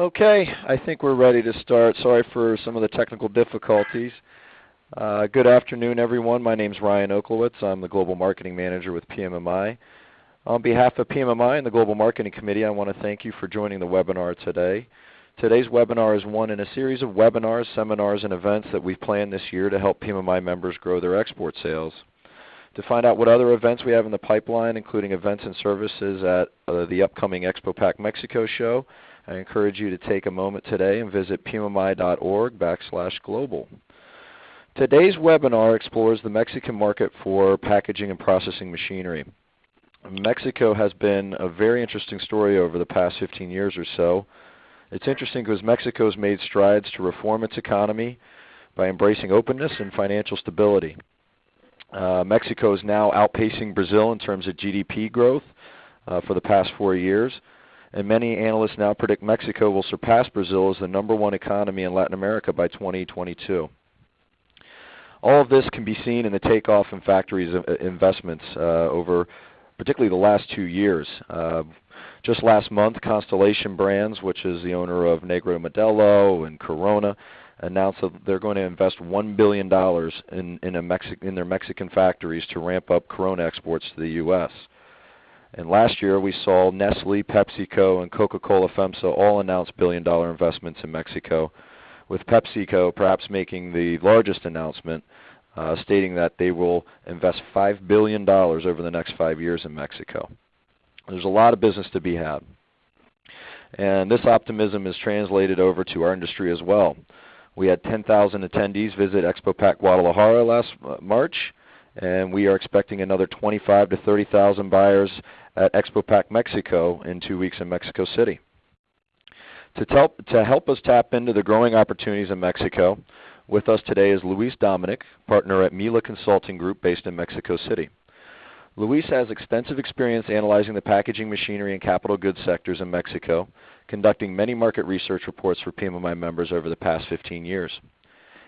Okay, I think we're ready to start. Sorry for some of the technical difficulties. Uh, good afternoon, everyone. My name is Ryan Oklowitz. I'm the Global Marketing Manager with PMMI. On behalf of PMMI and the Global Marketing Committee, I want to thank you for joining the webinar today. Today's webinar is one in a series of webinars, seminars, and events that we've planned this year to help PMMI members grow their export sales. To find out what other events we have in the pipeline, including events and services at uh, the upcoming ExpoPack Mexico show, I encourage you to take a moment today and visit pmmi.org backslash global. Today's webinar explores the Mexican market for packaging and processing machinery. Mexico has been a very interesting story over the past 15 years or so. It's interesting because Mexico has made strides to reform its economy by embracing openness and financial stability. Uh, Mexico is now outpacing Brazil in terms of GDP growth uh, for the past four years, and many analysts now predict Mexico will surpass Brazil as the number one economy in Latin America by 2022. All of this can be seen in the takeoff in factories uh, investments uh, over particularly the last two years. Uh, just last month, Constellation Brands, which is the owner of Negro Modelo and Corona, announced that they're going to invest $1 billion in, in, Mexi in their Mexican factories to ramp up Corona exports to the U.S. And last year we saw Nestle, PepsiCo, and Coca-Cola FEMSA all announce billion-dollar investments in Mexico, with PepsiCo perhaps making the largest announcement, uh, stating that they will invest $5 billion over the next five years in Mexico. There's a lot of business to be had. And this optimism is translated over to our industry as well. We had 10,000 attendees visit ExpoPack Guadalajara last uh, March, and we are expecting another 25 to 30,000 buyers at ExpoPack Mexico in two weeks in Mexico City. To, help, to help us tap into the growing opportunities in Mexico, with us today is Luis Dominic, partner at MILA Consulting Group based in Mexico City. Luis has extensive experience analyzing the packaging, machinery, and capital goods sectors in Mexico, conducting many market research reports for PMMI members over the past 15 years.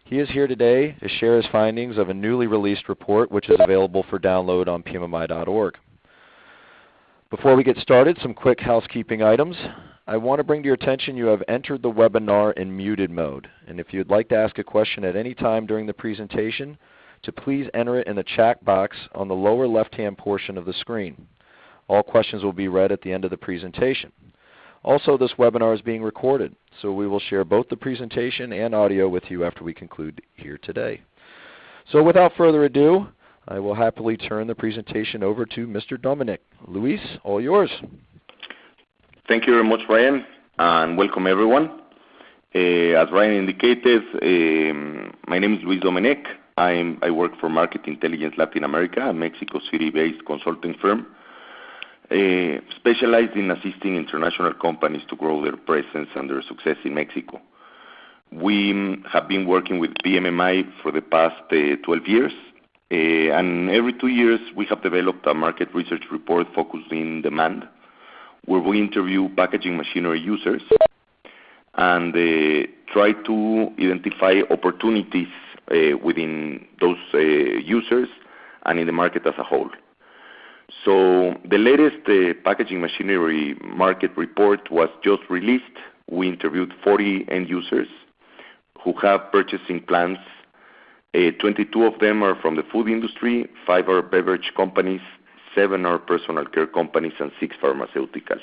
He is here today to share his findings of a newly released report which is available for download on pmmi.org. Before we get started, some quick housekeeping items. I want to bring to your attention you have entered the webinar in muted mode. And if you'd like to ask a question at any time during the presentation, to please enter it in the chat box on the lower left-hand portion of the screen. All questions will be read at the end of the presentation. Also, this webinar is being recorded, so we will share both the presentation and audio with you after we conclude here today. So without further ado, I will happily turn the presentation over to Mr. Dominic. Luis, all yours. Thank you very much, Ryan, and welcome everyone. Uh, as Ryan indicated, um, my name is Luis Dominic. I'm, I work for Market Intelligence Latin America, a Mexico City-based consulting firm, specialized in assisting international companies to grow their presence and their success in Mexico. We um, have been working with PMMI for the past uh, 12 years, uh, and every two years we have developed a market research report focused in demand, where we interview packaging machinery users and uh, try to identify opportunities uh, within those uh, users and in the market as a whole. So The latest uh, packaging machinery market report was just released. We interviewed 40 end users who have purchasing plans. 22 of them are from the food industry, five are beverage companies, seven are personal care companies, and six pharmaceuticals.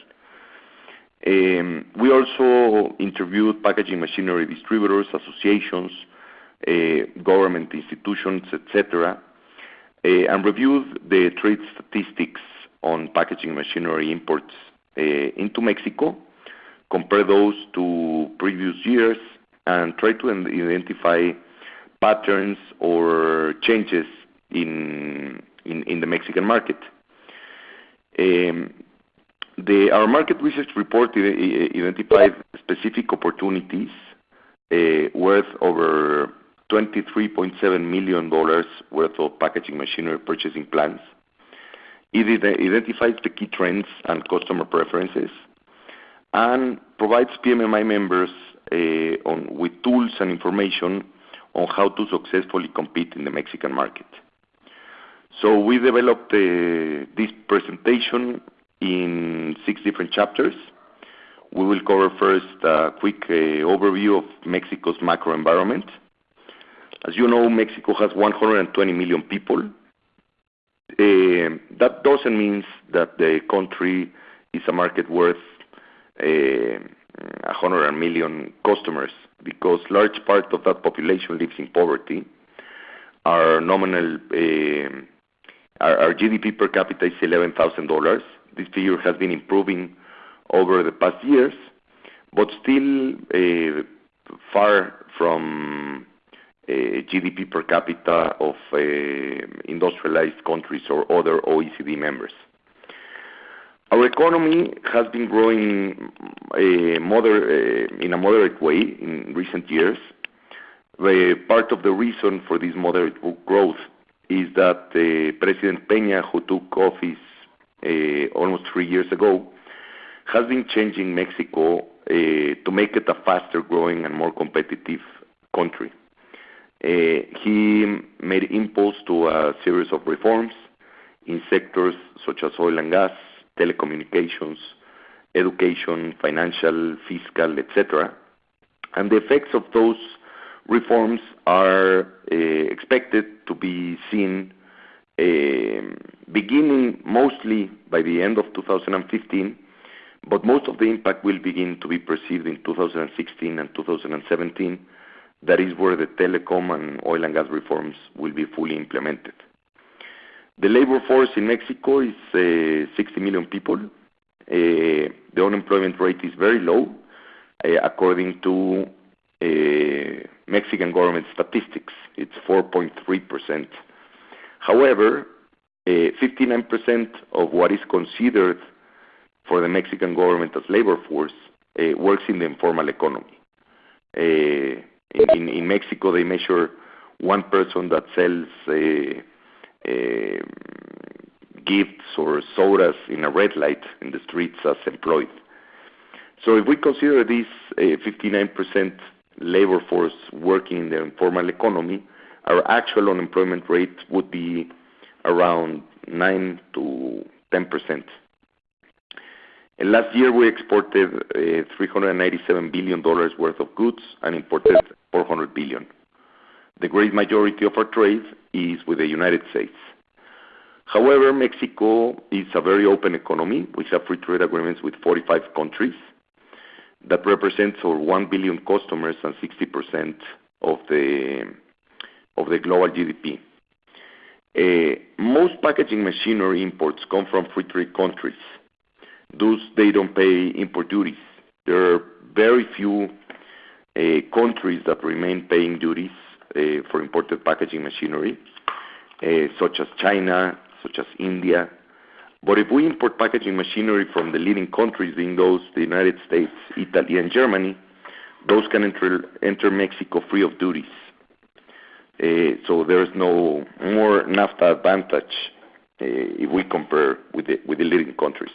Um, we also interviewed packaging machinery distributors, associations, uh, government institutions, etc., uh, and reviewed the trade statistics on packaging machinery imports uh, into Mexico, compare those to previous years, and try to identify patterns or changes in in the Mexican market. Our market research report identified specific opportunities worth over $23.7 million worth of packaging machinery purchasing plans. It identifies the key trends and customer preferences and provides PMMI members uh, with tools and information on how to successfully compete in the Mexican market. So We developed uh, this presentation in six different chapters. We will cover first a quick overview of Mexico's macro environment. As you know, Mexico has 120 million people. Eh, that doesn't mean that the country is a market worth eh, 100 million customers, because large part of that population lives in poverty. Our nominal eh, our GDP per capita is $11,000. This figure has been improving over the past years, but still far from Uh, GDP per capita of uh, industrialized countries or other OECD members. Our economy has been growing uh, in a moderate way in recent years. Part of the reason for this moderate growth is that President Peña, who took office almost three years ago, has been changing Mexico to make it a faster-growing and more competitive country. Uh, he made impulse to a series of reforms in sectors such as oil and gas, telecommunications, education, financial, fiscal, etc. cetera. The effects of those reforms are uh, expected to be seen uh, beginning mostly by the end of 2015, but most of the impact will begin to be perceived in 2016 and 2017. That is where the telecom and oil and gas reforms will be fully implemented. The labor force in Mexico is uh, 60 million people. Uh, the unemployment rate is very low, uh, according to Mexican government statistics. It's 4.3%. However, 59% of what is considered for the Mexican government as labor force works in the informal economy. In Mexico, they measure one person that sells uh, uh, gifts or sodas in a red light in the streets as employed. So if we consider this uh, 59% labor force working in the informal economy, our actual unemployment rate would be around 9%-10%. Last year, we exported uh, $397 billion worth of goods and imported 400 billion. The great majority of our trade is with the United States. However, Mexico is a very open economy. We have free trade agreements with 45 countries. That represents over 1 billion customers and 60% of the global GDP. Uh, most packaging machinery imports come from free trade countries. Thus, they don't pay import duties. There are very few uh, countries that remain paying duties uh, for imported packaging machinery, uh, such as China, such as India. But if we import packaging machinery from the leading countries, being those the United States, Italy, and Germany, those can enter Mexico free of duties. So There's no more NAFTA advantage if we compare with the leading countries.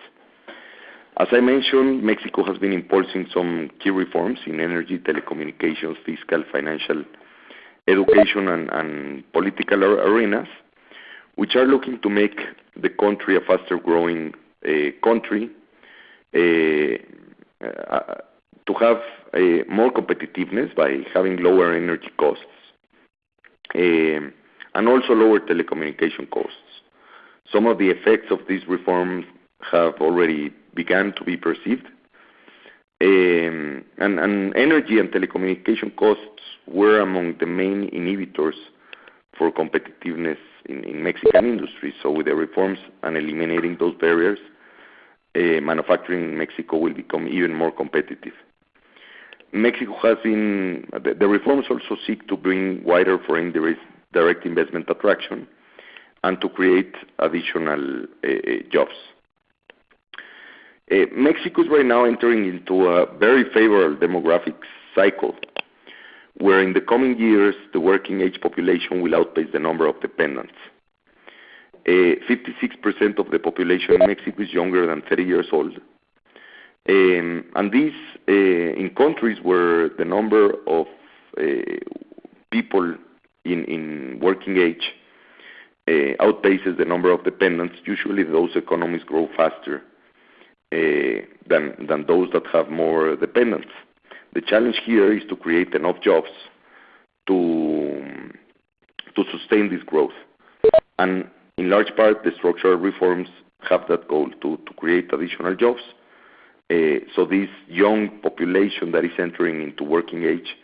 As I mentioned, Mexico has been impulsing some key reforms in energy, telecommunications, fiscal, financial, education, and political arenas, which are looking to make the country a faster-growing eh, country, eh, eh, to have more competitiveness by having lower energy costs, and also lower telecommunication costs. Some of the effects of these reforms have already begun to be perceived. Um, and energy and telecommunication costs were among the main inhibitors for competitiveness in Mexican industry. So with the reforms and eliminating those barriers, uh, manufacturing in Mexico will become even more competitive. Mexico has been the reforms also seek to bring wider foreign direct investment attraction and to create additional uh, uh, jobs. Eh, Mexico is right now entering into a very favorable demographic cycle, where in the coming years, the working age population will outpace the number of dependents. Eh, 56% of the population in Mexico is younger than 30 years old. And this, eh, in countries where the number of people in working age outpaces the number of dependents, usually those economies grow faster Uh, than those that have more dependents. The challenge here is to create enough jobs to sustain this growth. And in large part, the structural reforms have that goal, to create additional jobs, uh, so this young population that is entering into working age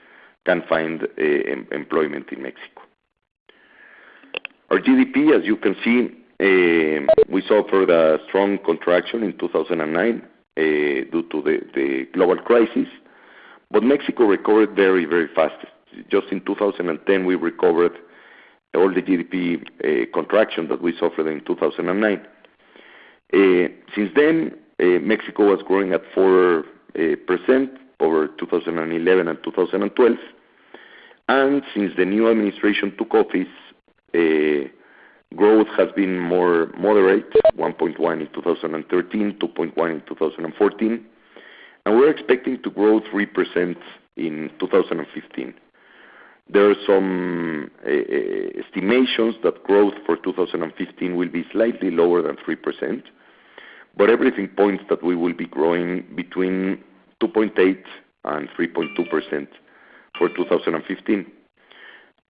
can find uh, employment in Mexico. Our GDP, as you can see, Um, we suffered a strong contraction in 2009 uh, due to the global crisis, but Mexico recovered very, very fast. Just in 2010, we recovered all the GDP uh, contraction that we suffered in 2009. Uh, since then, Mexico was growing at 4% over 2011 and 2012. and Since the new administration took office, growth has been more moderate, 1.1% in 2013, 2.1% in 2014, and we're expecting to grow 3% in 2015. There are some eh, eh, estimations that growth for 2015 will be slightly lower than 3%, but everything points that we will be growing between 2.8 and 3.2% for 2015.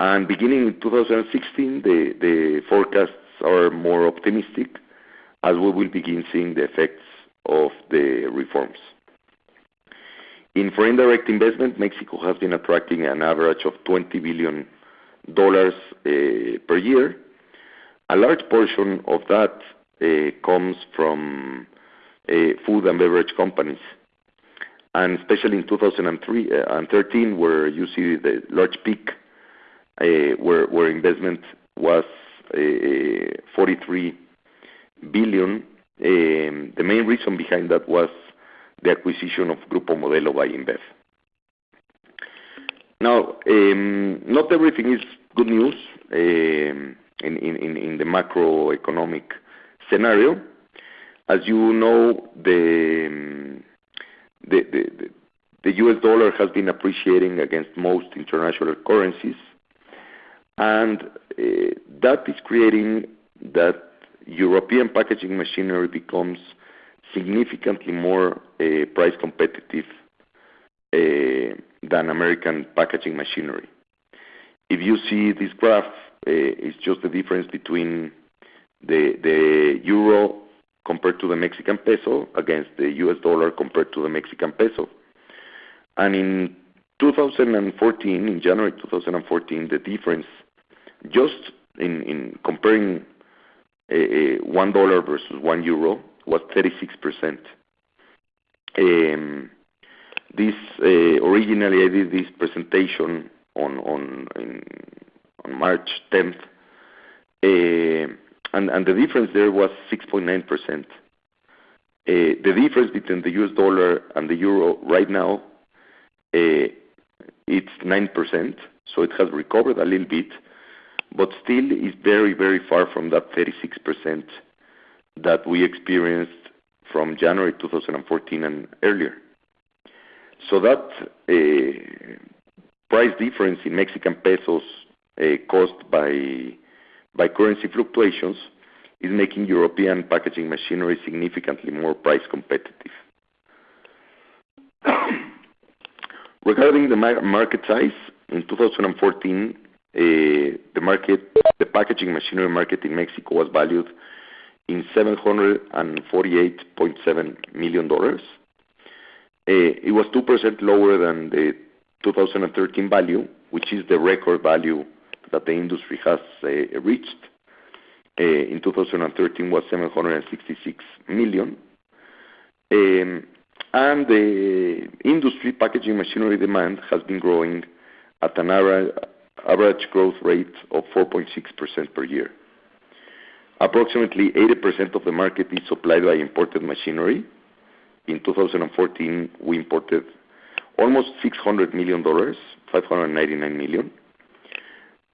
And beginning in 2016, the the forecasts are more optimistic as we will begin seeing the effects of the reforms. In foreign direct investment, Mexico has been attracting an average of $20 billion eh, per year. A large portion of that eh, comes from eh, food and beverage companies, and especially in 2013, where you see the large peak, Uh, where investment was uh, uh, $43 billion. Um, the main reason behind that was the acquisition of Grupo Modelo by InBev. Now, um, not everything is good news um, in the macroeconomic scenario. As you know, the the US dollar has been appreciating against most international currencies, and eh, that is creating that European packaging machinery becomes significantly more eh, price competitive eh, than American packaging machinery. If you see this graph, it's just the difference between the euro compared to the Mexican peso against the US dollar compared to the Mexican peso. And in 2014, in January 2014, the difference, just in comparing eh, eh, one dollar versus one euro, was 36%. Um, this eh, originally, I did this presentation on March 10th, and the difference there was 6.9%. The difference between the US dollar and the euro right now, it's 9%, so it has recovered a little bit, but still is very, very far from that 36% that we experienced from January 2014 and earlier. So that eh, price difference in Mexican pesos eh, caused by by currency fluctuations is making European packaging machinery significantly more price competitive. Regarding the market size, in 2014, Uh, the market, the packaging machinery market in Mexico was valued in $748.7 million. Uh, it was 2% lower than the 2013 value, which is the record value that the industry has uh, reached. In 2013 was $766 million. Um, and the industry packaging machinery demand has been growing at an average growth rate of 4.6% per year. Approximately 80% of the market is supplied by imported machinery. In 2014, we imported almost $600 million, $599 million.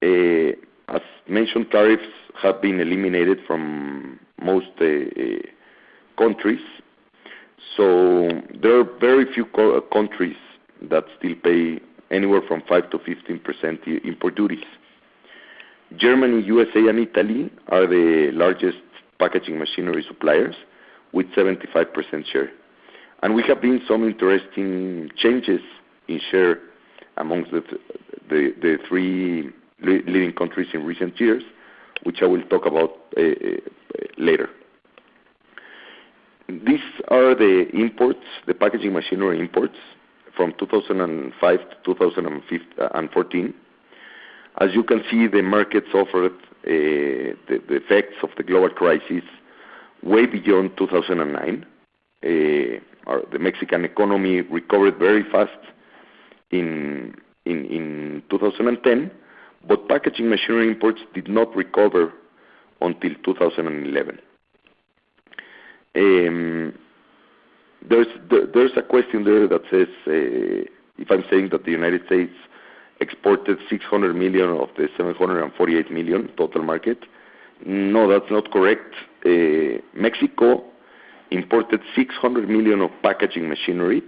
Eh, as mentioned, tariffs have been eliminated from most eh, eh, countries, so there are very few countries that still pay anywhere from 5%-15% import duties. Germany, USA, and Italy are the largest packaging machinery suppliers, with 75% share. And we have seen some interesting changes in share amongst the three leading countries in recent years, which I will talk about eh, eh, later. These are the imports, the packaging machinery imports from 2005 to 2014. As you can see, the market suffered uh, the effects of the global crisis way beyond 2009. Uh, the Mexican economy recovered very fast in 2010, but packaging machinery imports did not recover until 2011. Um, There's a question there that says eh, if I'm saying that the United States exported 600 million of the 748 million total market. No, that's not correct. Eh, Mexico imported 600 million of packaging machinery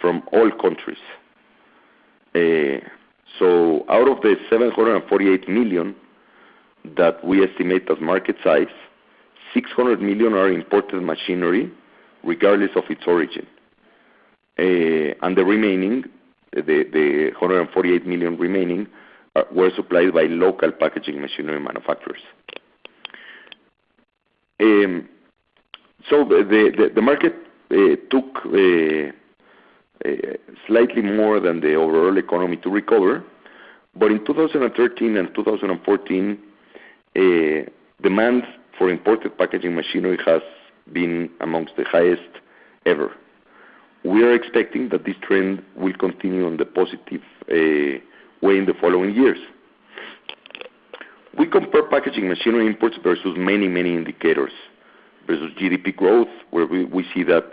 from all countries. Eh, so out of the 748 million that we estimate as market size, 600 million are imported machinery regardless of its origin. Uh and the remaining, the 148 million remaining, uh, were supplied by local packaging machinery manufacturers. Um so the market uh, took uh, slightly more than the overall economy to recover. But in 2013 and 2014, demand for imported packaging machinery has been amongst the highest ever. We are expecting that this trend will continue on the positive eh, way in the following years. We compare packaging machinery imports versus many many indicators. Versus GDP growth, where we see that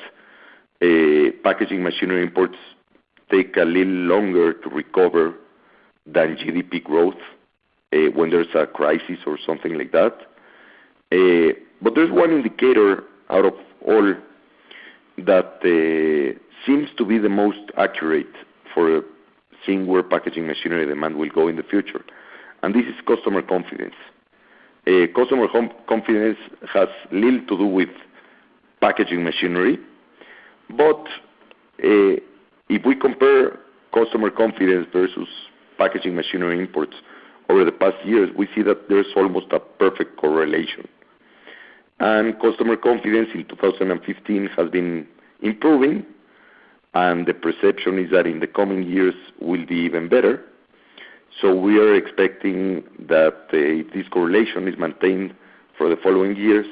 eh, packaging machinery imports take a little longer to recover than GDP growth eh, when there's a crisis or something like that. But there's one indicator out of all that seems to be the most accurate for seeing where packaging machinery demand will go in the future, and this is customer confidence. Customer confidence has little to do with packaging machinery. But uh if we compare customer confidence versus packaging machinery imports over the past years, we see that there's almost a perfect correlation. And customer confidence in 2015 has been improving, and the perception is that in the coming years will be even better. So we are expecting that eh, if this correlation is maintained for the following years,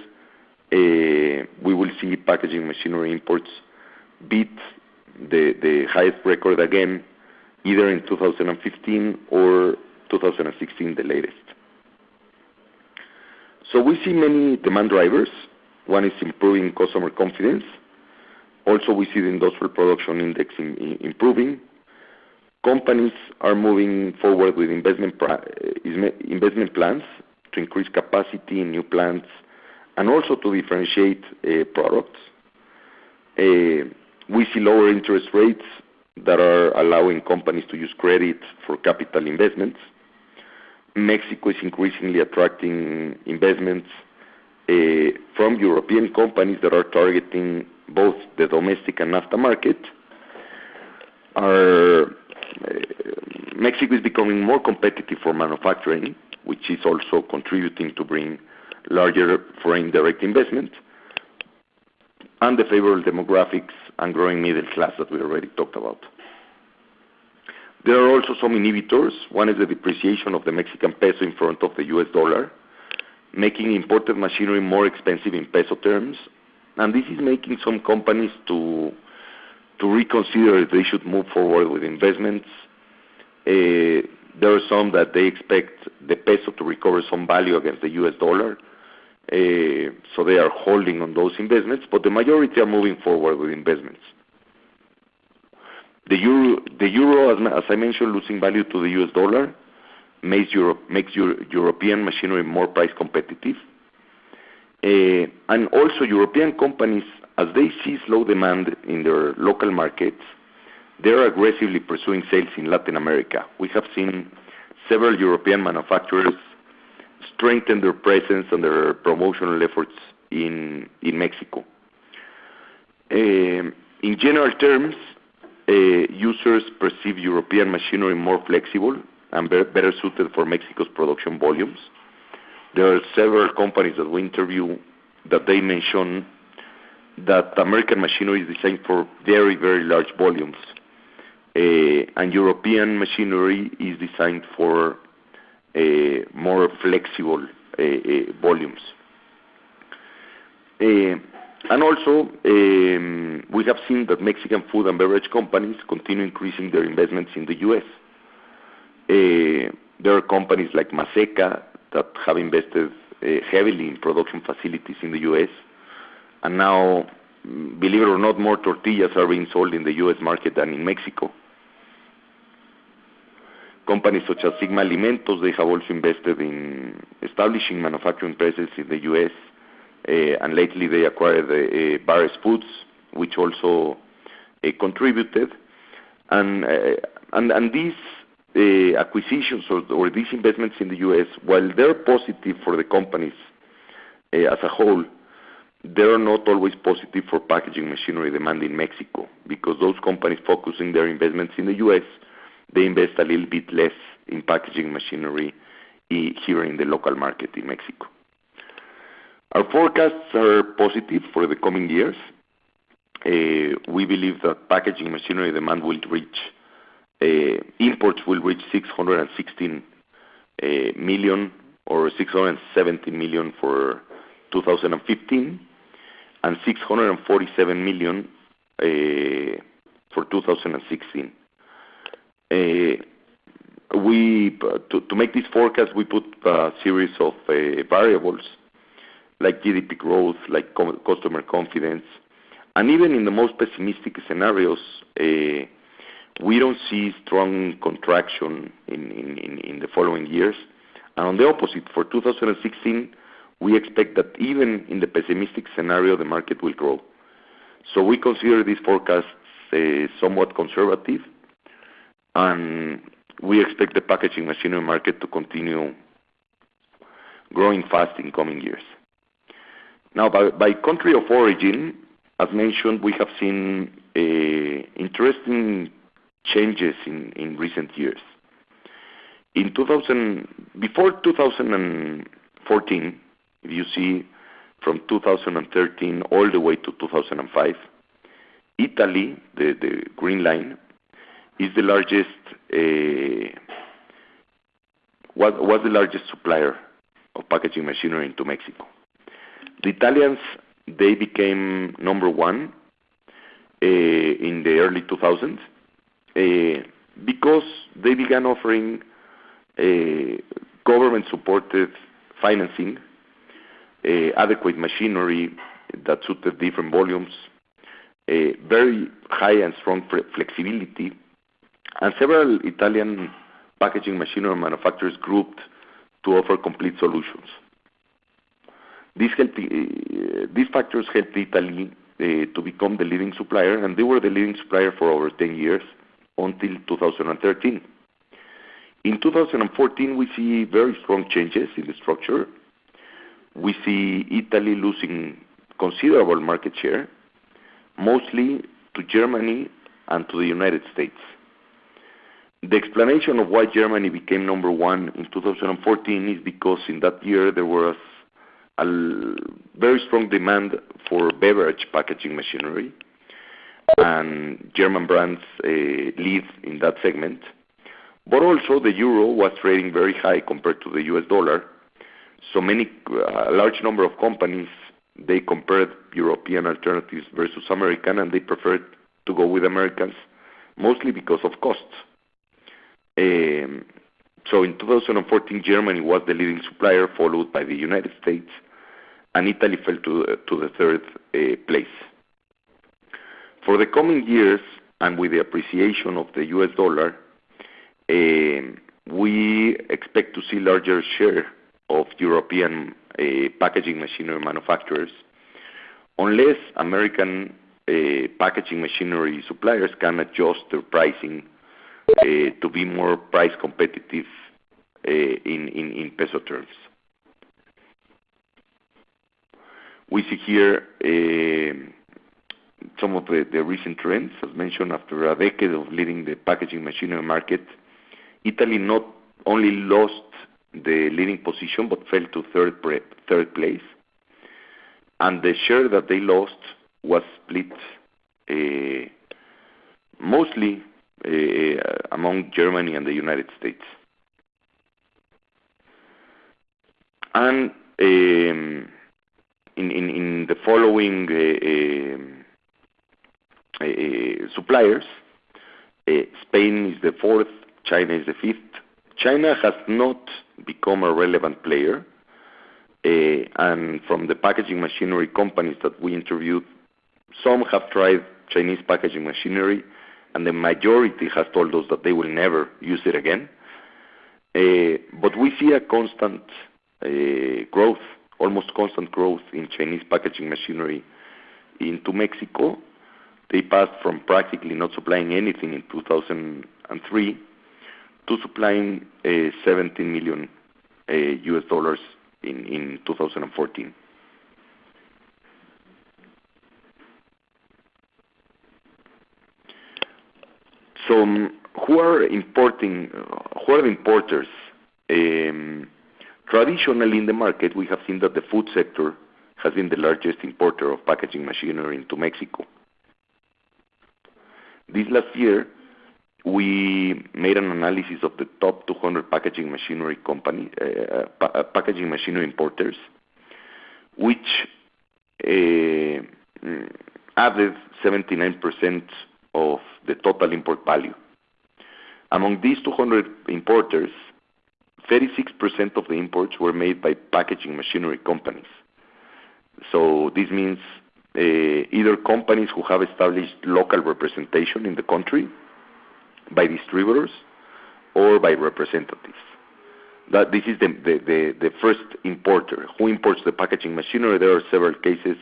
eh, we will see packaging machinery imports beat the highest record again, either in 2015 or 2016, the latest. So we see many demand drivers. One is improving customer confidence. Also, we see the industrial production index improving. Companies are moving forward with investment investment plans to increase capacity in new plants and also to differentiate uh, products. Uh, we see lower interest rates that are allowing companies to use credit for capital investments. Mexico is increasingly attracting investments eh, from European companies that are targeting both the domestic and NAFTA market. Eh, Mexico is becoming more competitive for manufacturing, which is also contributing to bring larger foreign direct investment, and the favorable demographics and growing middle class that we already talked about. There are also some inhibitors. One is the depreciation of the Mexican peso in front of the US dollar, making imported machinery more expensive in peso terms. And this is making some companies to to reconsider if they should move forward with investments. Eh, there are some that they expect the peso to recover some value against the US dollar, eh, so they are holding on those investments, but the majority are moving forward with investments. The euro, as I mentioned, losing value to the US dollar, makes European machinery more price competitive. Eh, and also European companies, as they see slow demand in their local markets, they're aggressively pursuing sales in Latin America. We have seen several European manufacturers strengthen their presence and their promotional efforts in Mexico. Eh, in general terms, Uh, users perceive European machinery more flexible and better suited for Mexico's production volumes. There are several companies that we interview that they mention that American machinery is designed for very, very large volumes, uh, and European machinery is designed for uh, more flexible volumes. And also, um, we have seen that Mexican food and beverage companies continue increasing their investments in the U.S. Uh, there are companies like Maseca that have invested uh, heavily in production facilities in the U.S., and now, mm, believe it or not, more tortillas are being sold in the U.S. market than in Mexico. Companies such as Sigma Alimentos, they have also invested in establishing manufacturing presence in the U.S., Uh, and lately they acquired uh, Bar-S Foods, which also uh, contributed. And these acquisitions or these investments in the U.S., while they're positive for the companies as a whole, they are not always positive for packaging machinery demand in Mexico because those companies focusing their investments in the U.S., they invest a little bit less in packaging machinery eh, here in the local market in Mexico. Our forecasts are positive for the coming years. Uh, we believe that packaging machinery demand will reach uh, imports will reach 616 uh, million or 670 million for 2015 and 647 million for 2016. To make this forecast, we put a series of variables like GDP growth, like customer confidence, and even in the most pessimistic scenarios, eh, we don't see strong contraction in in the following years. And on the opposite, for 2016, we expect that even in the pessimistic scenario, the market will grow. So we consider these forecasts eh, somewhat conservative, and we expect the packaging machinery market to continue growing fast in coming years. Now, by country of origin, as mentioned, we have seen interesting changes in recent years. Before 2014, if you see from 2013 all the way to 2005, Italy, the green line, is the largest uh was the largest supplier of packaging machinery into Mexico. The Italians, they became number one eh, in the early 2000s eh, because they began offering eh, government-supported financing, adequate machinery that suited different volumes, very high and strong flexibility, and several Italian packaging machinery manufacturers grouped to offer complete solutions. Eh, these factors helped Italy eh, to become the leading supplier, and they were the leading supplier for over 10 years until 2013. In 2014, we see very strong changes in the structure. We see Italy losing considerable market share, mostly to Germany and to the United States. The explanation of why Germany became number one in 2014 is because in that year, there was a very strong demand for beverage packaging machinery, and German brands uh, lead in that segment. But also, the euro was trading very high compared to the US dollar, so many, uh, a large number of companies, they compared European alternatives versus American, and they preferred to go with Americans, mostly because of costs. In 2014, Germany was the leading supplier, followed by the United States, and Italy fell to the third uh, place. For the coming years, and with the appreciation of the US dollar, uh, we expect to see larger share of European uh, packaging machinery manufacturers unless American packaging machinery suppliers can adjust their pricing Uh, to be more price competitive uh, in in peso terms. We see here um, some of the recent trends. As mentioned, after a decade of leading the packaging machinery market, Italy not only lost the leading position but fell to third place. And the share that they lost was split uh, mostly Uh, among Germany and the United States. And um, in the following uh, um, uh, suppliers, Spain is the fourth, China is the fifth. China has not become a relevant player. And from the packaging machinery companies that we interviewed, some have tried Chinese packaging machinery, and the majority has told us that they will never use it again. Uh but we see a constant uh, growth, almost constant growth in Chinese packaging machinery into Mexico. They passed from practically not supplying anything in 2003 to supplying uh, $17 million uh, in 2014. So, um, uh, who are the importers? Um, traditionally in the market, we have seen that the food sector has been the largest importer of packaging machinery into Mexico. This last year, we made an analysis of the top 200 packaging machinery company uh, uh, packaging machinery importers, which mm, added 79% of the total import value. Among these 200 importers, 36% of the imports were made by packaging machinery companies. So this means eh, either companies who have established local representation in the country by distributors or by representatives. That this is the first importer. Who imports the packaging machinery? There are several cases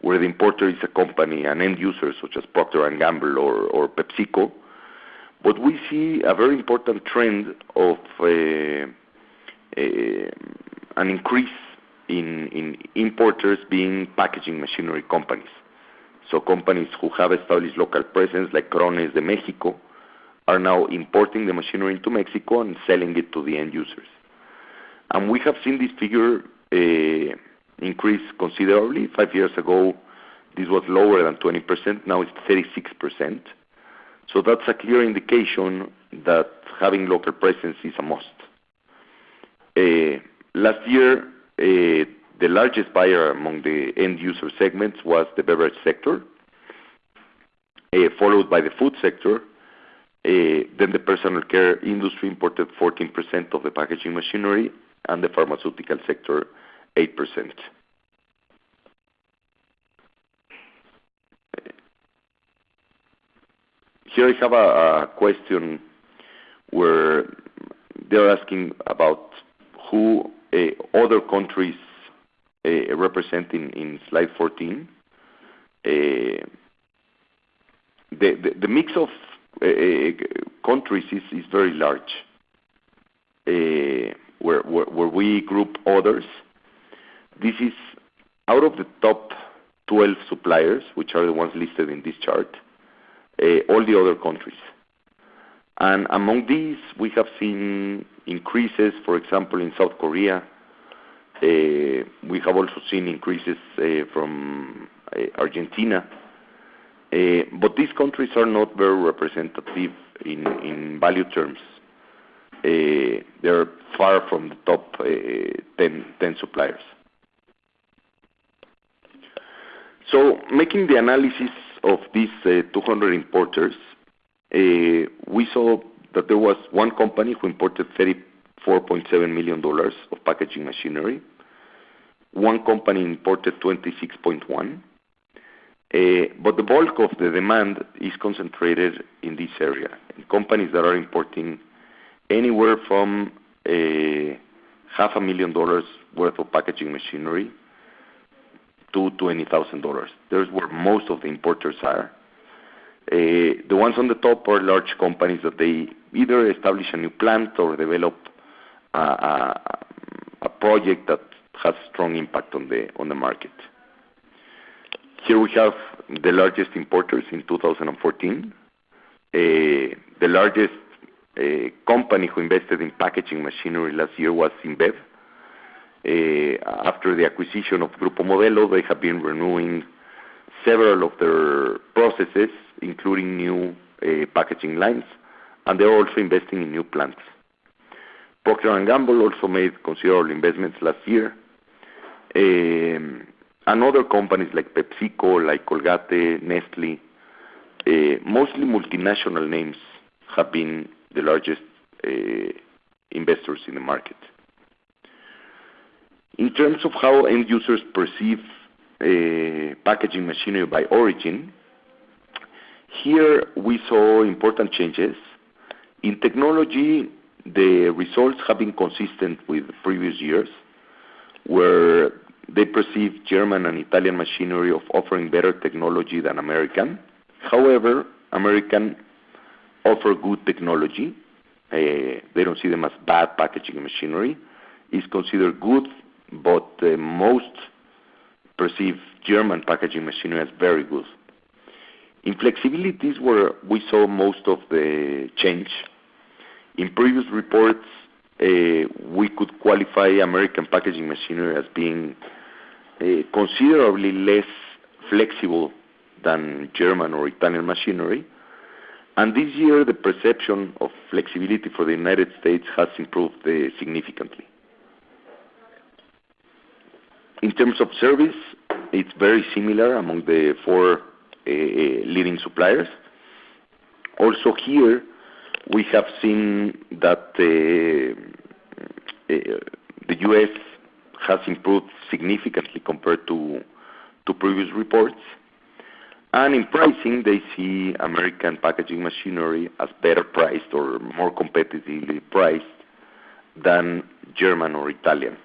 where the importer is a company, an end user, such as Procter & Gamble or PepsiCo. But we see a very important trend of uh, uh, an increase in importers being packaging machinery companies. So companies who have established local presence, like Krones de México, are now importing the machinery into Mexico and selling it to the end users. And we have seen this figure uh, increase considerably. Five years ago, this was lower than 20%, now it's 36%. So that's a clear indication that having local presence is a must. Uh, last year, uh, the largest buyer among the end user segments was the beverage sector, uh, followed by the food sector. Then the personal care industry imported 14% of the packaging machinery, and the pharmaceutical sector, 8%. Here I have a question where they're asking about who eh, other countries eh, represent in slide 14. Eh, the mix of countries is very large. Where we group others, this is out of the top 12 suppliers, which are the ones listed in this chart, uh, all the other countries. And among these, we have seen increases, for example, in South Korea. Uh, we have also seen increases uh, from Argentina. But these countries are not very representative in value terms. They're far from the top 10 suppliers. So making the analysis of these uh, 200 importers, uh, we saw that there was one company who imported $34.7 million of packaging machinery. One company imported $26.1 million. Uh, the bulk of the demand is concentrated in this area, in companies that are importing anywhere from half a million dollars worth of packaging machinery $20,000. There's where most of the importers are. Eh, the ones on the top are large companies that they either establish a new plant or develop a project that has strong impact on the on the market. Here we have the largest importers in 2014. Eh, the largest eh, company who invested in packaging machinery last year was InBev. Uh, after the acquisition of Grupo Modelo, they have been renewing several of their processes, including new uh, packaging lines, and they're also investing in new plants. Procter & Gamble also made considerable investments last year. Um, and other companies like PepsiCo, like Colgate, Nestlé, uh, mostly multinational names, have been the largest investors in the market. In terms of how end users perceive eh, packaging machinery by origin, here we saw important changes. In technology, the results have been consistent with previous years, where they perceive German and Italian machinery of offering better technology than American. However, American offer good technology. Eh, they don't see them as bad packaging machinery. It's considered good, but most perceive German packaging machinery as very good. In flexibility is where we saw most of the change. In previous reports, eh, we could qualify American packaging machinery as being eh, considerably less flexible than German or Italian machinery. And this year, the perception of flexibility for the United States has improved eh, significantly. In terms of service, it's very similar among the four uh, uh, leading suppliers. Also here, we have seen that uh, the U.S. has improved significantly compared to previous reports. And in pricing, they see American packaging machinery as better priced or more competitively priced than German or Italian.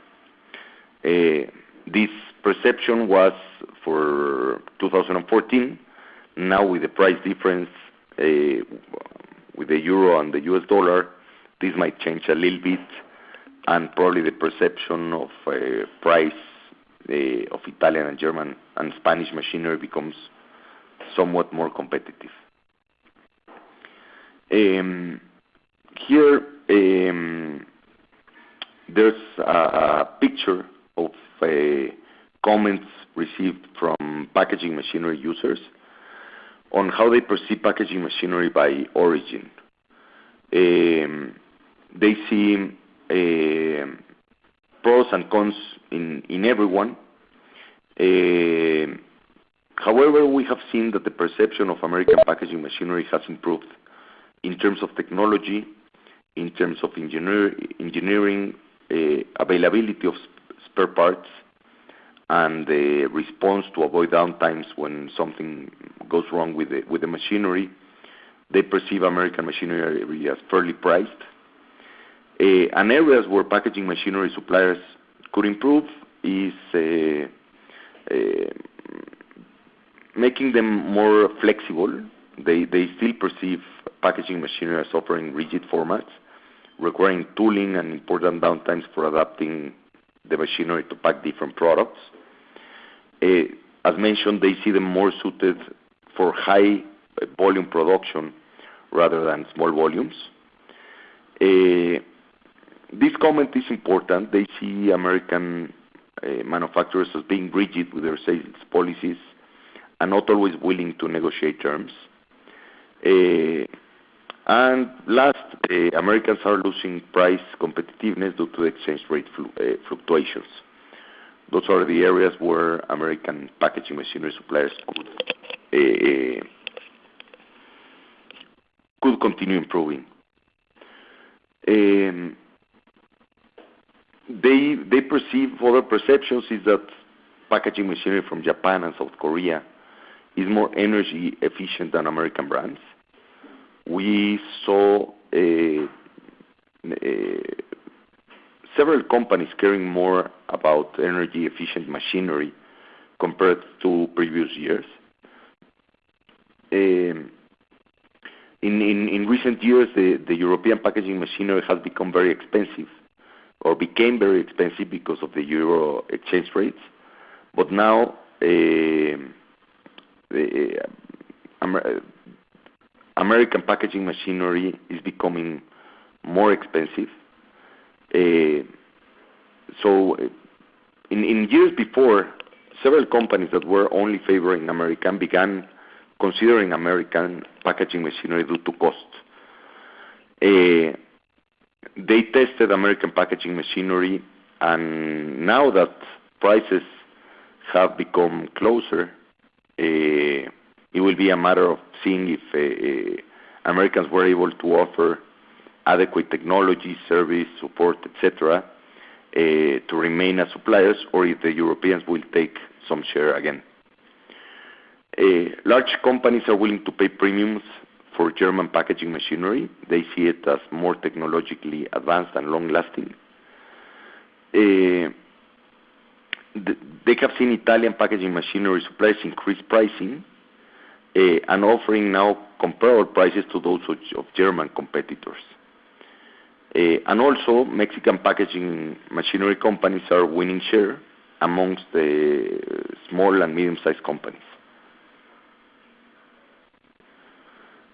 This perception was for 2014. Now with the price difference uh, with the euro and the US dollar, this might change a little bit, and probably the perception of uh, price uh, of Italian and German and Spanish machinery becomes somewhat more competitive. Um, here, um, there's a picture comments received from packaging machinery users on how they perceive packaging machinery by origin. Um, they see um, pros and cons in every one. Um, however, we have seen that the perception of American packaging machinery has improved in terms of technology, in terms of engineering, uh, availability of spare parts, and the response to avoid downtimes when something goes wrong with the with the machinery. They perceive American machinery as fairly priced. Eh, and areas where packaging machinery suppliers could improve is eh, eh, making them more flexible. They they still perceive packaging machinery as offering rigid formats, requiring tooling and important downtimes for adapting the machinery to pack different products. Uh, as mentioned, they see them more suited for high uh, volume production rather than small volumes. Uh, this comment is important. They see American manufacturers as being rigid with their sales policies and not always willing to negotiate terms. And last, uh, Americans are losing price competitiveness due to exchange rate uh, fluctuations. Those are the areas where American packaging machinery suppliers could uh, could continue improving. Um, they they perceive other perceptions is that packaging machinery from Japan and South Korea is more energy efficient than American brands. We saw uh, uh, several companies caring more about energy efficient machinery compared to previous years. Um, in recent years, the European packaging machinery has become very expensive or became very expensive because of the euro exchange rates. But now, um, uh, American packaging machinery is becoming more expensive. Eh, so eh, in years before, several companies that were only favoring American began considering American packaging machinery due to cost. Eh, they tested American packaging machinery, and now that prices have become closer, it will be a matter of seeing if uh, uh, Americans were able to offer adequate technology, service, support, et cetera, uh, to remain as suppliers, or if the Europeans will take some share again. Large companies are willing to pay premiums for German packaging machinery. They see it as more technologically advanced and long-lasting. They have seen Italian packaging machinery suppliers increase pricing, Uh, and offering now comparable prices to those of German competitors. Uh, and also, Mexican packaging machinery companies are winning share amongst the small and medium-sized companies.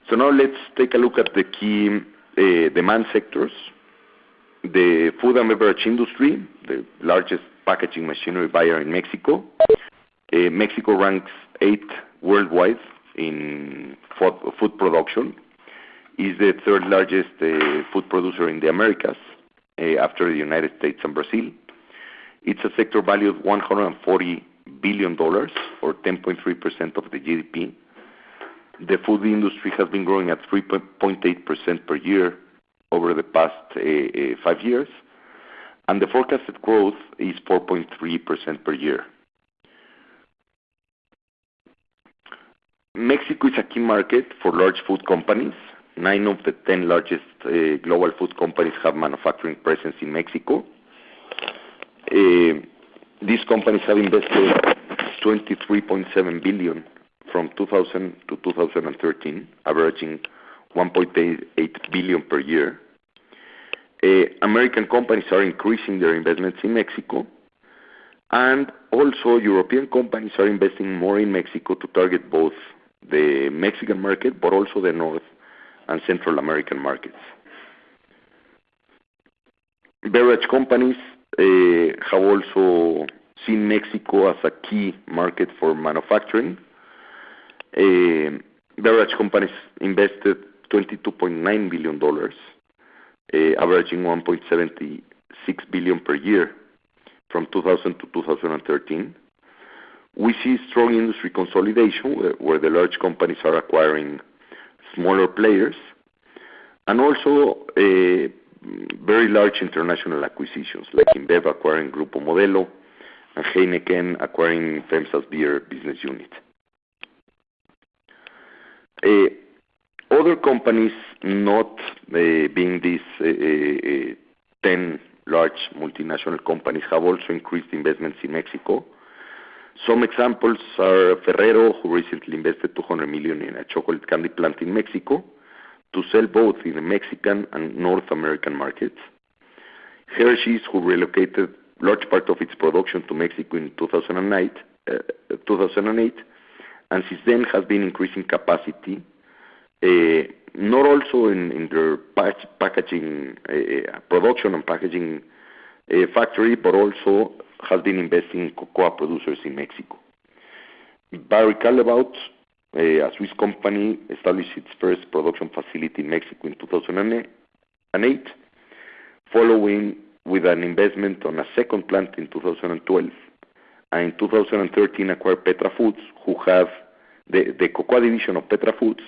So now let's take a look at the key uh, demand sectors. The food and beverage industry, the largest packaging machinery buyer in Mexico. Mexico ranks eighth worldwide in food production, is the third largest uh, food producer in the Americas, uh, after the United States and Brazil. It's a sector value of $140 billion, or 10.3% of the GDP. The food industry has been growing at 3.8% per year over the past uh, five years, and the forecasted growth is 4.3% per year. Mexico is a key market for large food companies. Nine of the 10 largest eh, global food companies have manufacturing presence in Mexico. Eh, these companies have invested 23.7 billion from 2000 to 2013, averaging $1.88 billion per year. Eh, American companies are increasing their investments in Mexico, and also European companies are investing more in Mexico to target both the Mexican market, but also the North and Central American markets. Beverage companies eh, have also seen Mexico as a key market for manufacturing. Eh, beverage companies invested $22.9 billion, eh, averaging 1.76 billion per year from 2000 to 2013. We see strong industry consolidation, where the large companies are acquiring smaller players, and also eh, very large international acquisitions, like InBev acquiring Grupo Modelo and Heineken acquiring FEMSA's beer business unit. Eh, other companies, not eh, being these 10 large multinational companies, have also increased investments in Mexico. Some examples are Ferrero, who recently invested 200 million in a chocolate candy plant in Mexico to sell both in the Mexican and North American markets. Hershey's, who relocated large part of its production to Mexico in 2008, uh, and since then has been increasing capacity, uh, not also in their packaging uh, production and packaging factory, but also has been investing in cocoa producers in Mexico. Barry Callebaut, a Swiss company, established its first production facility in Mexico in 2008, following with an investment on a second plant in 2012, and in 2013, acquired Petra Foods, who have the the cocoa division of Petra Foods,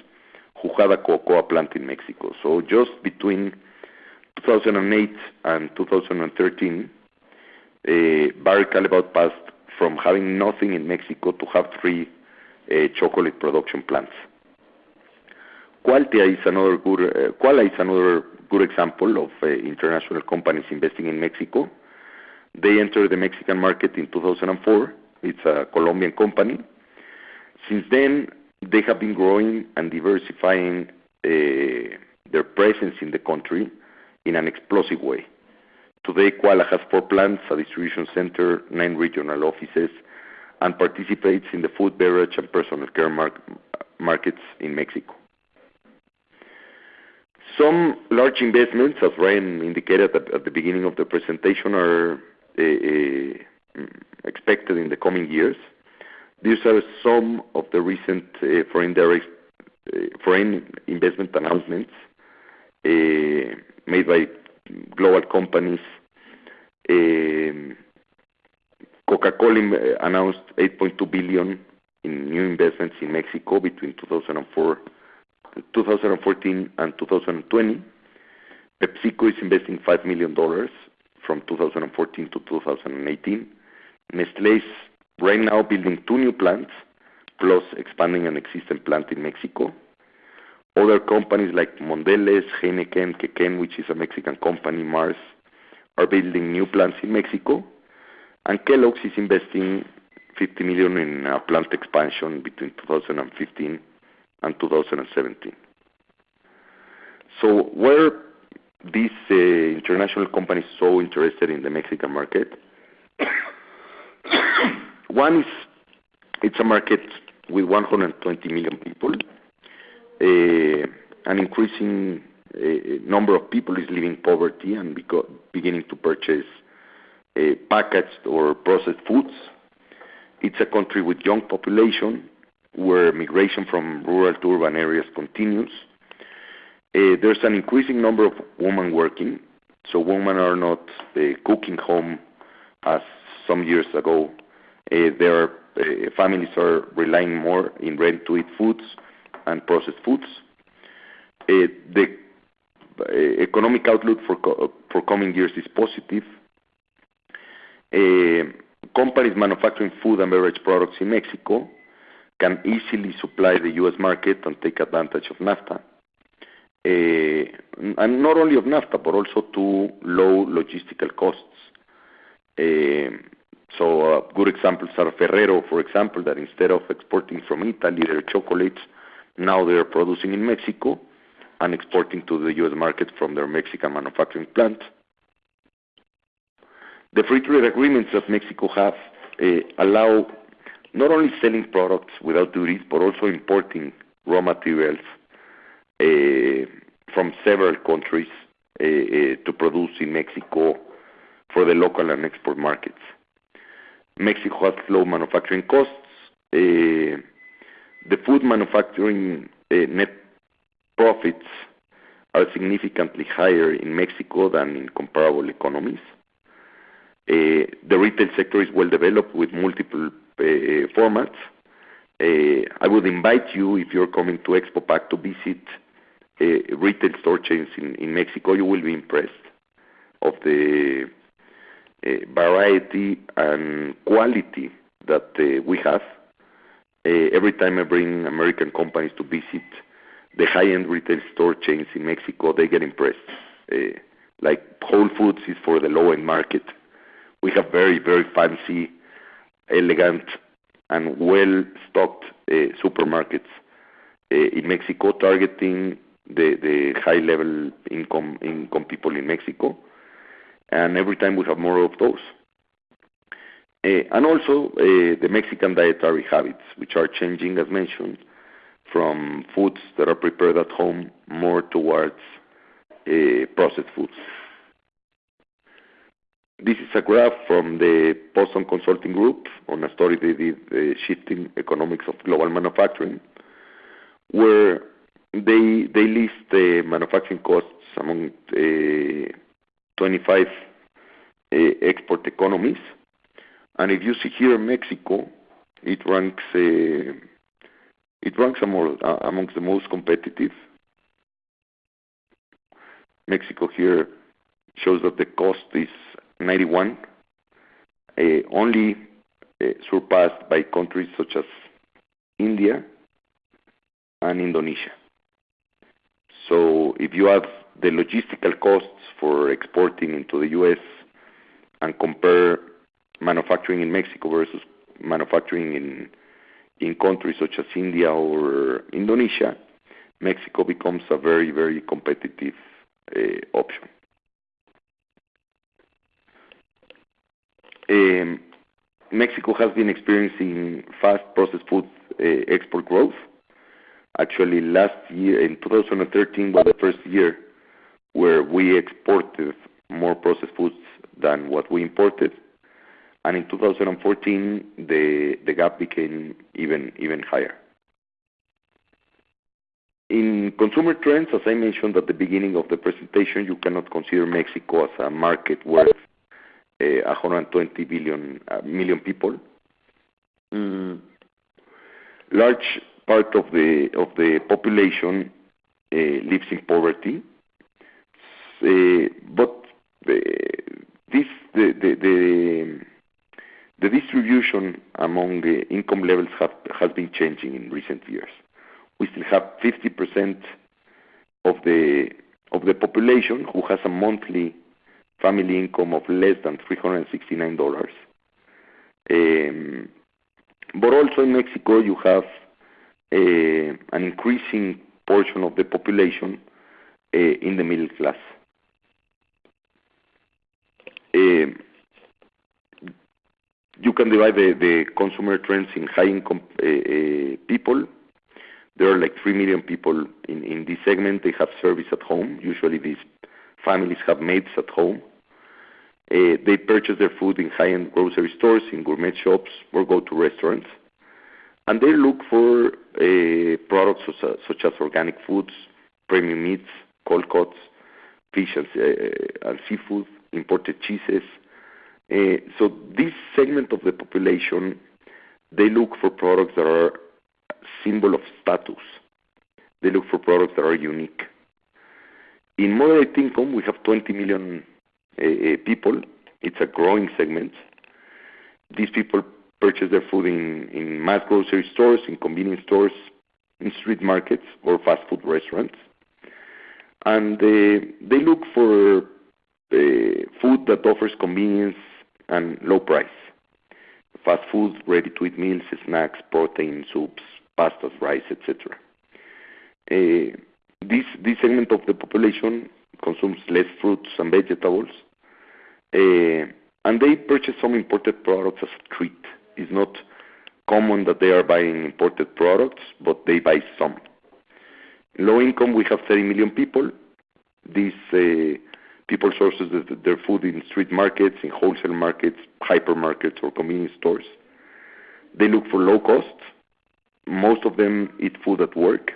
who had a cocoa plant in Mexico. So just between 2008 and 2013, Barry Callebaut passed from having nothing in Mexico to have three uh, chocolate production plants. Qualtia is another uh, qual is another good example of uh, international companies investing in Mexico. They entered the Mexican market in 2004. It's a Colombian company. Since then, they have been growing and diversifying their presence in the country in an explosive way. Today, Quala has four plants, a distribution center, nine regional offices, and participates in the food, beverage, and personal care markets in Mexico. Some large investments, as Ryan indicated at the beginning of the presentation, are eh, eh, expected in the coming years. These are some of the recent eh, foreign direct foreign investment announcements made by global companies. Eh, Coca-Cola eh, announced 8.2 billion in new investments in Mexico between 2014 and 2020. PepsiCo is investing $5 million from 2014 to 2018. Nestlé is right now building two new plants, plus expanding an existing plant in Mexico. Other companies like Mondelez, Heineken, Kekén, which is a Mexican company, Mars, are building new plants in Mexico. And Kellogg's is investing 50 million in a plant expansion between 2015 and 2017. Why are these uh, international companies so interested in the Mexican market? One is it's a market with 120 million people. An increasing number of people is living poverty and beginning to purchase packaged or processed foods. It's a country with young population, where migration from rural to urban areas continues. There's an increasing number of women working, so women are not cooking home as some years ago. Their families are relying more in ready-to-eat foods and processed foods. Uh, the uh, economic outlook uh, for coming years is positive. Companies manufacturing food and beverage products in Mexico can easily supply the U.S. market and take advantage of NAFTA. And not only of NAFTA, but also to low logistical costs. So good examples are Ferrero, for example, that instead of exporting from Italy their chocolates, now they are producing in Mexico and exporting to the U.S. market from their Mexican manufacturing plant. The free trade agreements that Mexico have eh, allow not only selling products without duties, but also importing raw materials eh, from several countries eh, to produce in Mexico for the local and export markets. Mexico has low manufacturing costs. The food manufacturing uh, net profits are significantly higher in Mexico than in comparable economies. Uh, the retail sector is well-developed with multiple uh, formats. I would invite you, if you're coming to Expo-Pack, to visit retail store chains in Mexico. You will be impressed of the variety and quality that we have. Eh, every time I bring American companies to visit the high-end retail store chains in Mexico, they get impressed. Eh, like Whole Foods is for the low-end market. We have very very fancy, elegant, and well-stocked eh, supermarkets in Mexico, targeting the high-level income people in Mexico. And every time we have more of those. Eh, and also, eh, the Mexican dietary habits, which are changing, as mentioned, from foods that are prepared at home, more towards eh, processed foods. This is a graph from the Boston Consulting Group on a study they did, Shifting Economics of Global Manufacturing, where they they list the manufacturing costs among 25 export economies. And if you see here Mexico, it ranks uh, it ranks uh, amongst the most competitive. Mexico here shows that the cost is 91, uh, only surpassed by countries such as India and Indonesia. So if you have the logistical costs for exporting into the U.S. and compare manufacturing in Mexico versus manufacturing in in countries such as India or Indonesia, Mexico becomes a very very competitive eh, option. Mexico has been experiencing fast processed food eh, export growth. Actually, last year, in 2013, was the first year where we exported more processed foods than what we imported. And in 2014, the gap became even higher. In consumer trends, as I mentioned at the beginning of the presentation, you cannot consider Mexico as a market worth eh, 120 uh, million people. Mm. Large part of the of the population eh, lives in poverty. Eh, but The distribution among the income levels has been changing in recent years. We still have 50% of the of the population who has a monthly family income of less than $369. Um, but also in Mexico, you have uh, an increasing portion of the population uh, in the middle class. Um, You can divide the consumer trends in high-income eh, eh, people. There are like 3 million people in this segment. They have service at home. Usually, these families have maids at home. Eh, they purchase their food in high-end grocery stores, in gourmet shops, or go to restaurants. And they look for products such as organic foods, premium meats, cold cuts, fish and seafood, imported cheeses. Eh, so this segment of the population, they look for products that are symbol of status. They look for products that are unique. In moderate income, we have 20 million eh, eh, people. It's a growing segment. These people purchase their food in mass grocery stores, in convenience stores, in street markets, or fast food restaurants. And they look for food that offers convenience and low price. Fast food, ready-to-eat meals, snacks, protein, soups, pastas, rice, etc. cetera. Uh, this segment of the population consumes less fruits and vegetables. Uh, and they purchase some imported products as a treat. It's not common that they are buying imported products, but they buy some. Low income, we have 30 million people. These uh, people sources their food in street markets, in wholesale markets, hypermarkets, or convenience stores. They look for low cost. Most of them eat food at work.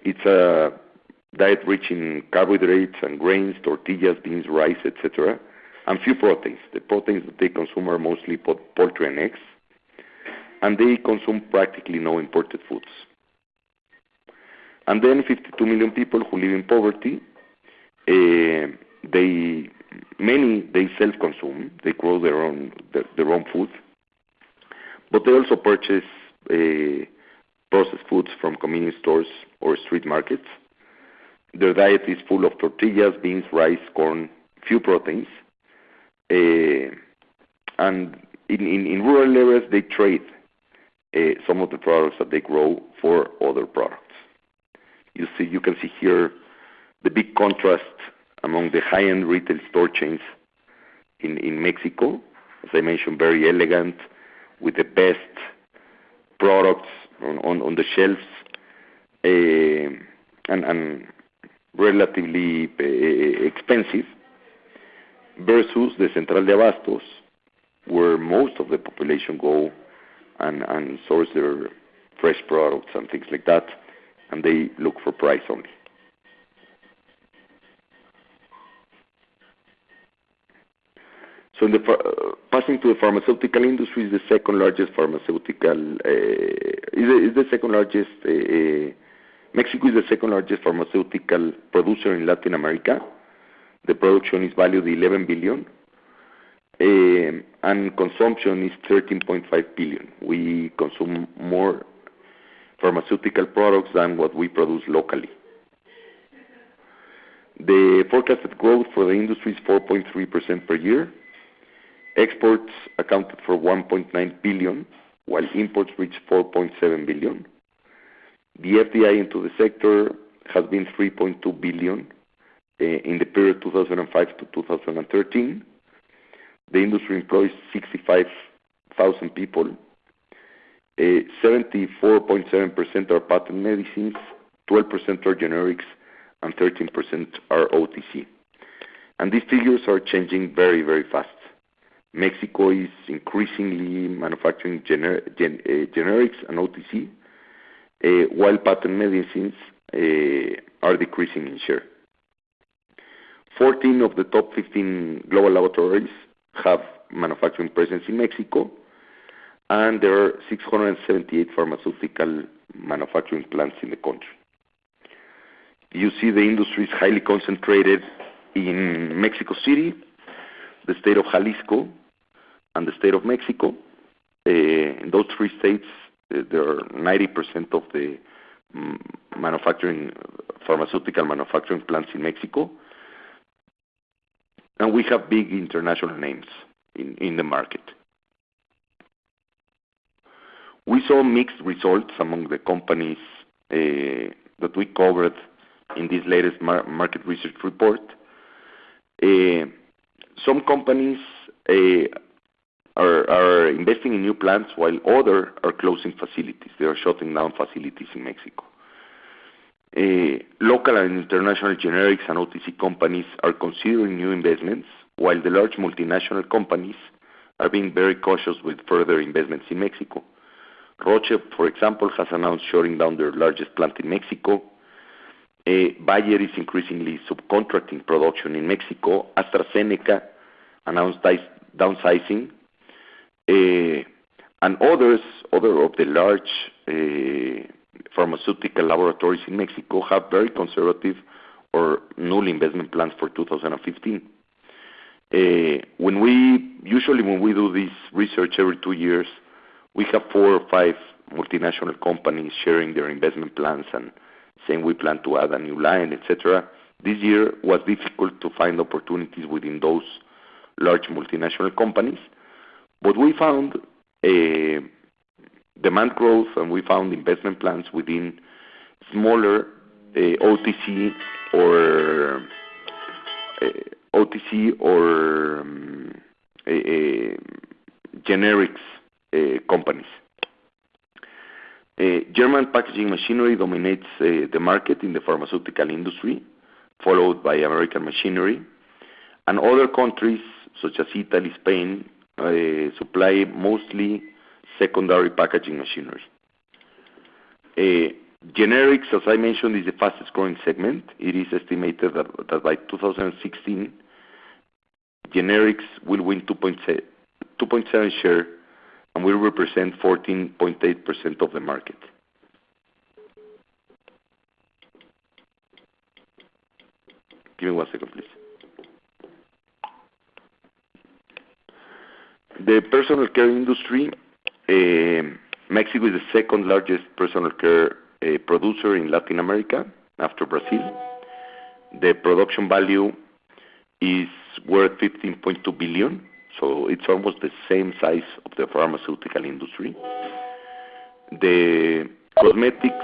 It's a diet rich in carbohydrates and grains, tortillas, beans, rice, etc., and few proteins. The proteins that they consume are mostly poultry and eggs. And they consume practically no imported foods. And then 52 million people who live in poverty. Eh, They many, they self-consume. They grow their own food. But they also purchase eh, processed foods from convenience stores or street markets. Their diet is full of tortillas, beans, rice, corn, few proteins. Eh, and in rural areas, they trade eh, some of the products that they grow for other products. You see, you can see here the big contrast among the high-end retail store chains in Mexico. As I mentioned, very elegant, with the best products on the shelves, eh, and relatively eh, expensive, versus the Central de Abastos, where most of the population go and source their fresh products and things like that, and they look for price only. So, uh, passing to the pharmaceutical industry, is the second largest pharmaceutical. Uh, uh, Mexico is the second largest pharmaceutical producer in Latin America. The production is valued $11 billion, um, and consumption is 13.5 billion. We consume more pharmaceutical products than what we produce locally. The forecasted growth for the industry is 4.3% per year. Exports accounted for 1.9 billion, while imports reached 4.7 billion. The FDI into the sector has been $3.2 billion eh, in the period 2005 to 2013. The industry employs 65,000 people, eh, 74.7% are patent medicines, 12% are generics, and 13% are OTC. And these figures are changing very, very fast. Mexico is increasingly manufacturing eh, generics and OTC, eh, while patent medicines eh, are decreasing in share. 14 of the top 15 global laboratories have manufacturing presence in Mexico, and there are 678 pharmaceutical manufacturing plants in the country. You see the industry is highly concentrated in Mexico City, the state of Jalisco, and the state of Mexico. Eh, in those three states, eh, there are 90% of the mm, manufacturing, pharmaceutical manufacturing plants in Mexico. And we have big international names in the market. We saw mixed results among the companies eh, that we covered in this latest market research report. Some companies eh, are investing in new plants while others are closing facilities. They are shutting down facilities in Mexico. Eh, local and international generics and OTC companies are considering new investments, while the large multinational companies are being very cautious with further investments in Mexico. Roche, for example, has announced shutting down their largest plant in Mexico. Bayer is increasingly subcontracting production in Mexico. AstraZeneca announced downsizing. Eh, and others, other of the large eh, pharmaceutical laboratories in Mexico have very conservative or null investment plans for 2015. Eh, usually, when we do this research every two years, we have four or five multinational companies sharing their investment plans and saying we plan to add a new line, etc. This year was difficult to find opportunities within those large multinational companies. But we found a demand growth, and we found investment plans within smaller eh, the OTC or eh, OTC or generics companies. Eh, German packaging machinery dominates eh, the market in the pharmaceutical industry, followed by American machinery. And other countries, such as Italy, Spain, eh, supply mostly secondary packaging machinery. Generics, as I mentioned, is the fastest-growing segment. It is estimated that by 2016, generics will win 2.7 share and will represent 14.8% of the market. Give me one second, please. The personal care industry, eh, Mexico is the second-largest personal care eh, producer in Latin America after Brazil. The production value is worth $15.2 billion, so it's almost the same size of the pharmaceutical industry. The cosmetics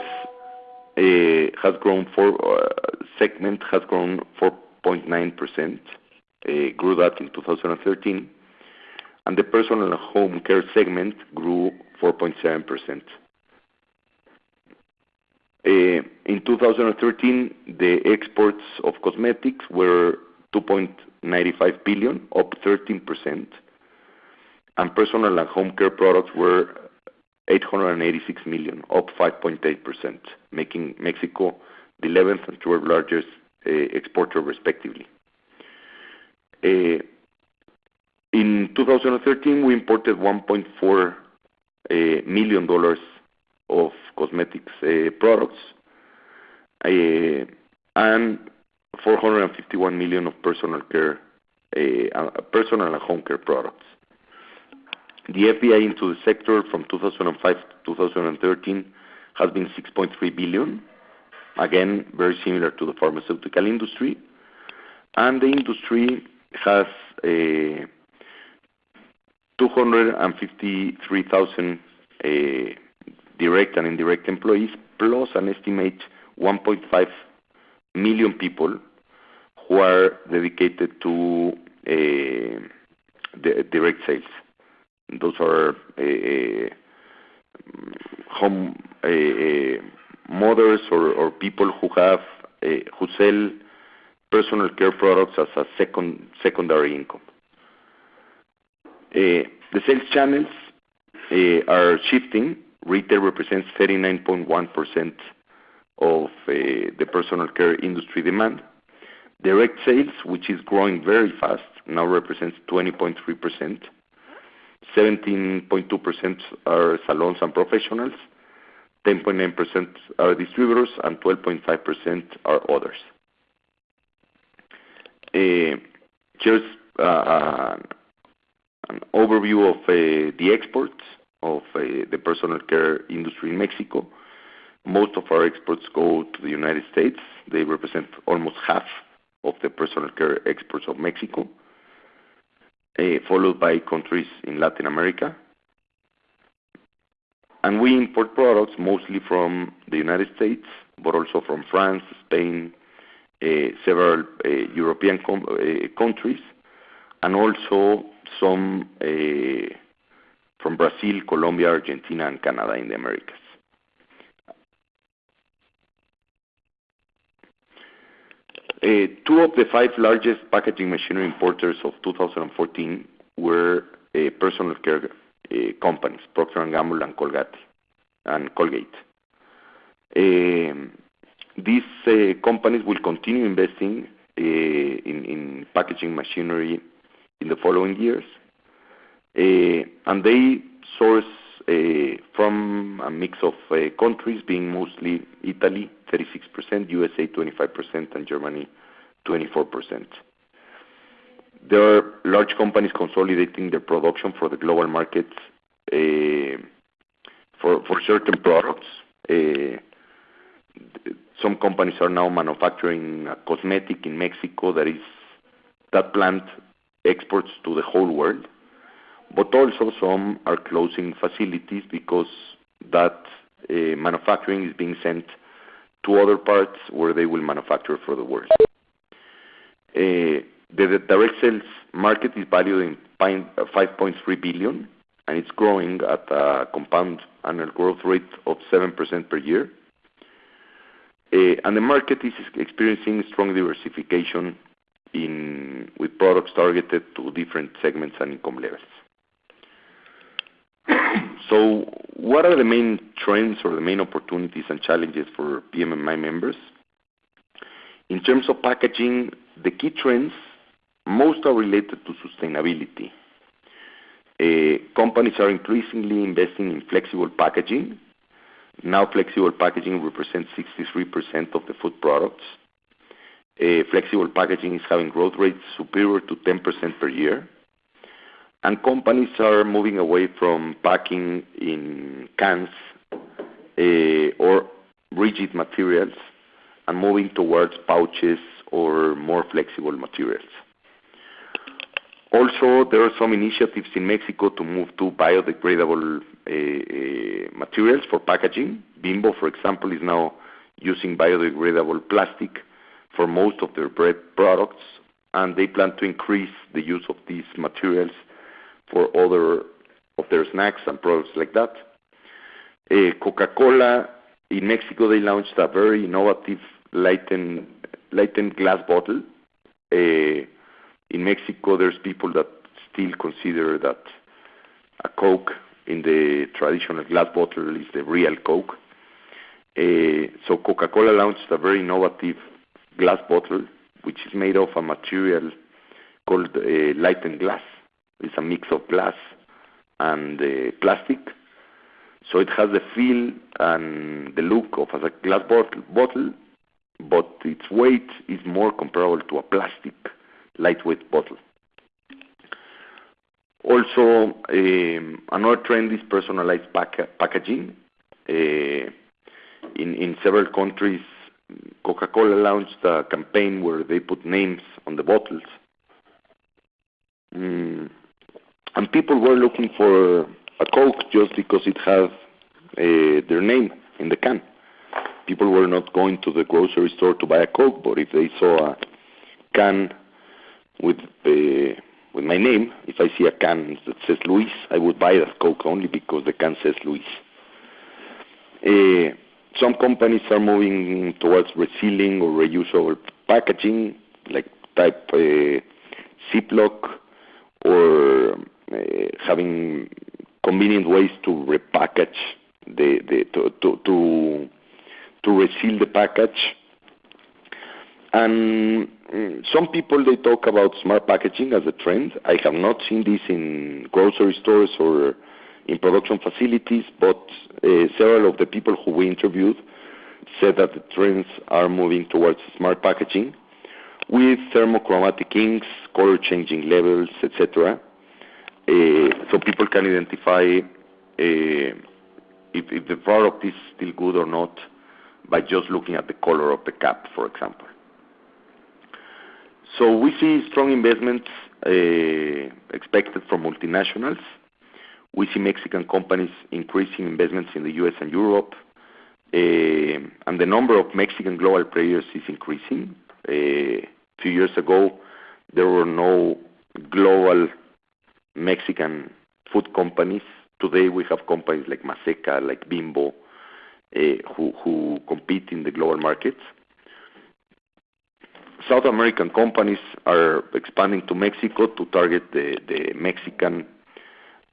uh, has grown four uh, segment has grown 4.9%, uh, grew that in 2013. and The personal and home care segment grew 4.7%. In 2013, the exports of cosmetics were $2.95 billion, up 13%. And personal and home care products were 886 million, up 5.8%, making Mexico the 11th and 12th largest eh, exporter, respectively. Eh, in 2013, we imported $1.4 eh, million of cosmetics products and 451 million of personal care, eh, uh, personal and home care products. The FDI into the sector from 2005 to 2013 has been 6.3 billion, again, very similar to the pharmaceutical industry. And the industry has eh, 253,000 eh, direct and indirect employees, plus an estimated 1.5 million people who are dedicated to eh, direct sales. those are eh, eh, home mothers or people who have who sell personal care products as a secondary income. The sales channels are shifting. Retail represents 39.1% of uh, the personal care industry demand. Direct sales, which is growing very fast, now represents 20.3%. 17.2% are salons and professionals, 10.9% are distributors, and 12.5% are others. Uh, Here's uh, an overview of the exports of the personal care industry in Mexico. Most of our exports go to the United States. They represent almost half of the personal care exports of Mexico, eh, followed by countries in Latin America. And we import products mostly from the United States, but also from France, Spain, eh, several eh, European countries, and also some from Brazil, Colombia, Argentina, and Canada in the Americas. Uh, two of the five largest packaging machinery importers of 2014 were uh, personal care uh, companies, Procter & Gamble and Colgate. Um, these companies will continue investing in packaging machinery in the following years. Uh and they source Uh, from a mix of uh, countries, being mostly Italy, 36%, USA, 25%, and Germany, 24%. There are large companies consolidating their production for the global markets uh, for certain products. Some companies are now manufacturing a cosmetic in Mexico. That is that plant exports to the whole world. But also some are closing facilities because that eh, manufacturing is being sent to other parts where they will manufacture for the world. Eh, the direct sales market is valued in uh, 5.3 billion, and it's growing at a compound annual growth rate of 7% per year. Eh, and the market is experiencing strong diversification with products targeted to different segments and income levels. So what are the main trends or the main opportunities and challenges for PMMI members? In terms of packaging, the key trends, most are related to sustainability. Eh, companies are increasingly investing in flexible packaging. Now flexible packaging represents 63% of the food products. Eh, flexible packaging is having growth rates superior to 10% per year. And companies are moving away from packing in cans eh, or rigid materials and moving towards pouches or more flexible materials. Also, there are some initiatives in Mexico to move to biodegradable eh, eh, materials for packaging. Bimbo, for example, is now using biodegradable plastic for most of their bread products, and they plan to increase the use of these materials for other of their snacks and products like that. Uh, Coca-Cola, in Mexico, they launched a very innovative lightened glass bottle. Uh, in Mexico, there's people that still consider that a Coke in the traditional glass bottle is the real Coke. Uh, so Coca-Cola launched a very innovative glass bottle, which is made of a material called lightened glass. It's a mix of glass and uh, plastic. So it has the feel and the look of a glass bottle, but its weight is more comparable to a plastic lightweight bottle. Also, um, another trend is personalized packaging. Uh, in several countries, Coca-Cola launched a campaign where they put names on the bottles. Mm, And people were looking for a Coke just because it has their name in the can. People were not going to the grocery store to buy a Coke, but if they saw a can with my name, if I see a can that says Luis, I would buy that Coke only because the can says Luis. Uh, some companies are moving towards resealing or reusable packaging, like type uh, Ziploc, or uh, having convenient ways to repackage to, to, to to reseal the package. And mm, some people they talk about smart packaging as a trend. I have not seen this in grocery stores or in production facilities, but uh, several of the people who we interviewed said that the trends are moving towards smart packaging with thermochromatic inks, color changing levels, etc. Uh, so people can identify uh, if, the product is still good or not by just looking at the color of the cap, for example. So we see strong investments uh, expected from multinationals. We see Mexican companies increasing investments in the U.S. and Europe, and the number of Mexican global players is increasing. A few years ago, there were no global Mexican food companies. Today, we have companies like Maseca, like Bimbo, who compete in the global markets. South American companies are expanding to Mexico to target the Mexican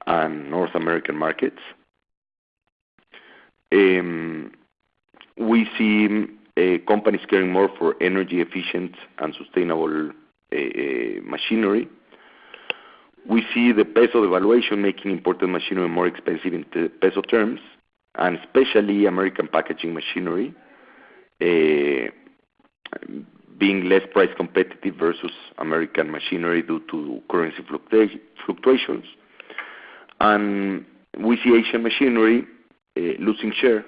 and North American markets. We see uh, companies caring more for energy efficient and sustainable uh, machinery. We see the peso devaluation making imported machinery more expensive in peso terms, and especially American packaging machinery being less price competitive versus American machinery due to currency fluctuations. And we see Asian machinery uh, losing share,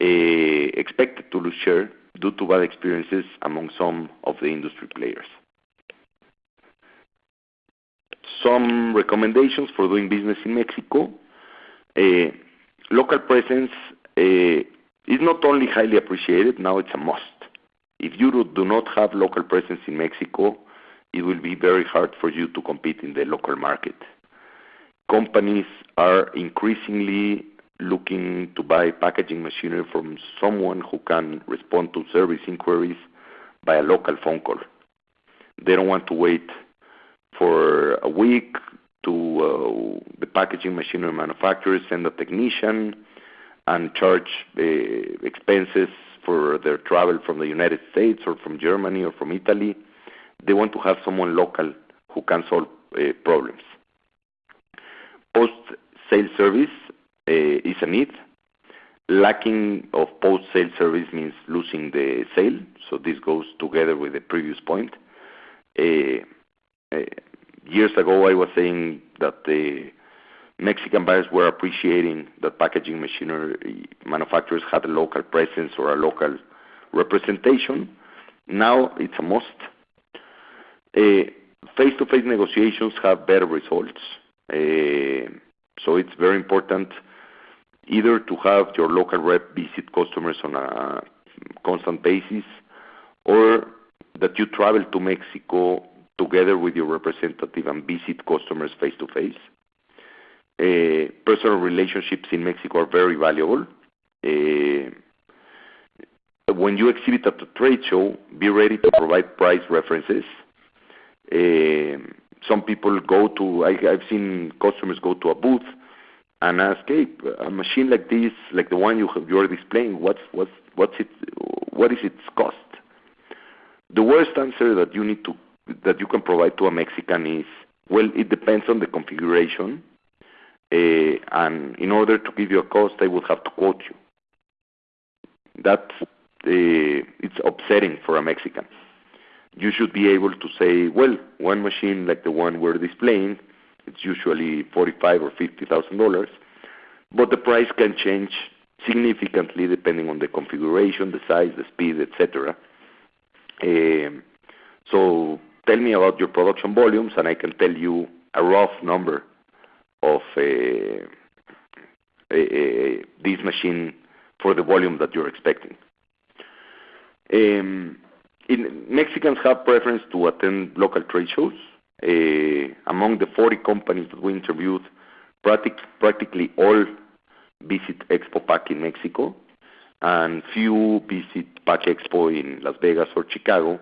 uh, expected to lose share due to bad experiences among some of the industry players. Some recommendations for doing business in Mexico. Uh, local presence is not only highly appreciated, now it's a must. If you do not have local presence in Mexico, it will be very hard for you to compete in the local market. Companies are increasingly looking to buy packaging machinery from someone who can respond to service inquiries by a local phone call. They don't want to wait for a week to uh, the packaging machinery manufacturer send a technician and charge uh, expenses for their travel from the United States or from Germany or from Italy. They want to have someone local who can solve uh, problems. Post-sale service uh, is a need. Lacking of post-sale service means losing the sale, so this goes together with the previous point. Uh, years ago, I was saying that the Mexican buyers were appreciating that packaging machinery manufacturers had a local presence or a local representation. Now it's a must. Uh, face-to-face negotiations have better results. Uh, so it's very important either to have your local rep visit customers on a constant basis or that you travel to Mexico together with your representative and visit customers face-to-face. Uh, personal relationships in Mexico are very valuable. Uh, when you exhibit at a trade show, be ready to provide price references. Uh, some people go to, I, I've seen customers go to a booth and ask, hey, a machine like this, like the one you have, you're displaying, what's, what's, what's it, what is its cost? The worst answer that you need to, that you can provide to a Mexican is, well, it depends on the configuration uh, and in order to give you a cost, I would have to quote you. That uh, it's upsetting for a Mexican. You should be able to say, well, one machine like the one we're displaying, it's usually forty-five or fifty thousand dollars, but the price can change significantly depending on the configuration, the size, the speed, etc. Um, so tell me about your production volumes, and I can tell you a rough number of uh, uh, uh, this machine for the volume that you're expecting. Um, Mexicans have preference to attend local trade shows. among the 40 companies that we interviewed, practically all visit Expo Pack in Mexico, and few visit PACK EXPO in Las Vegas or Chicago,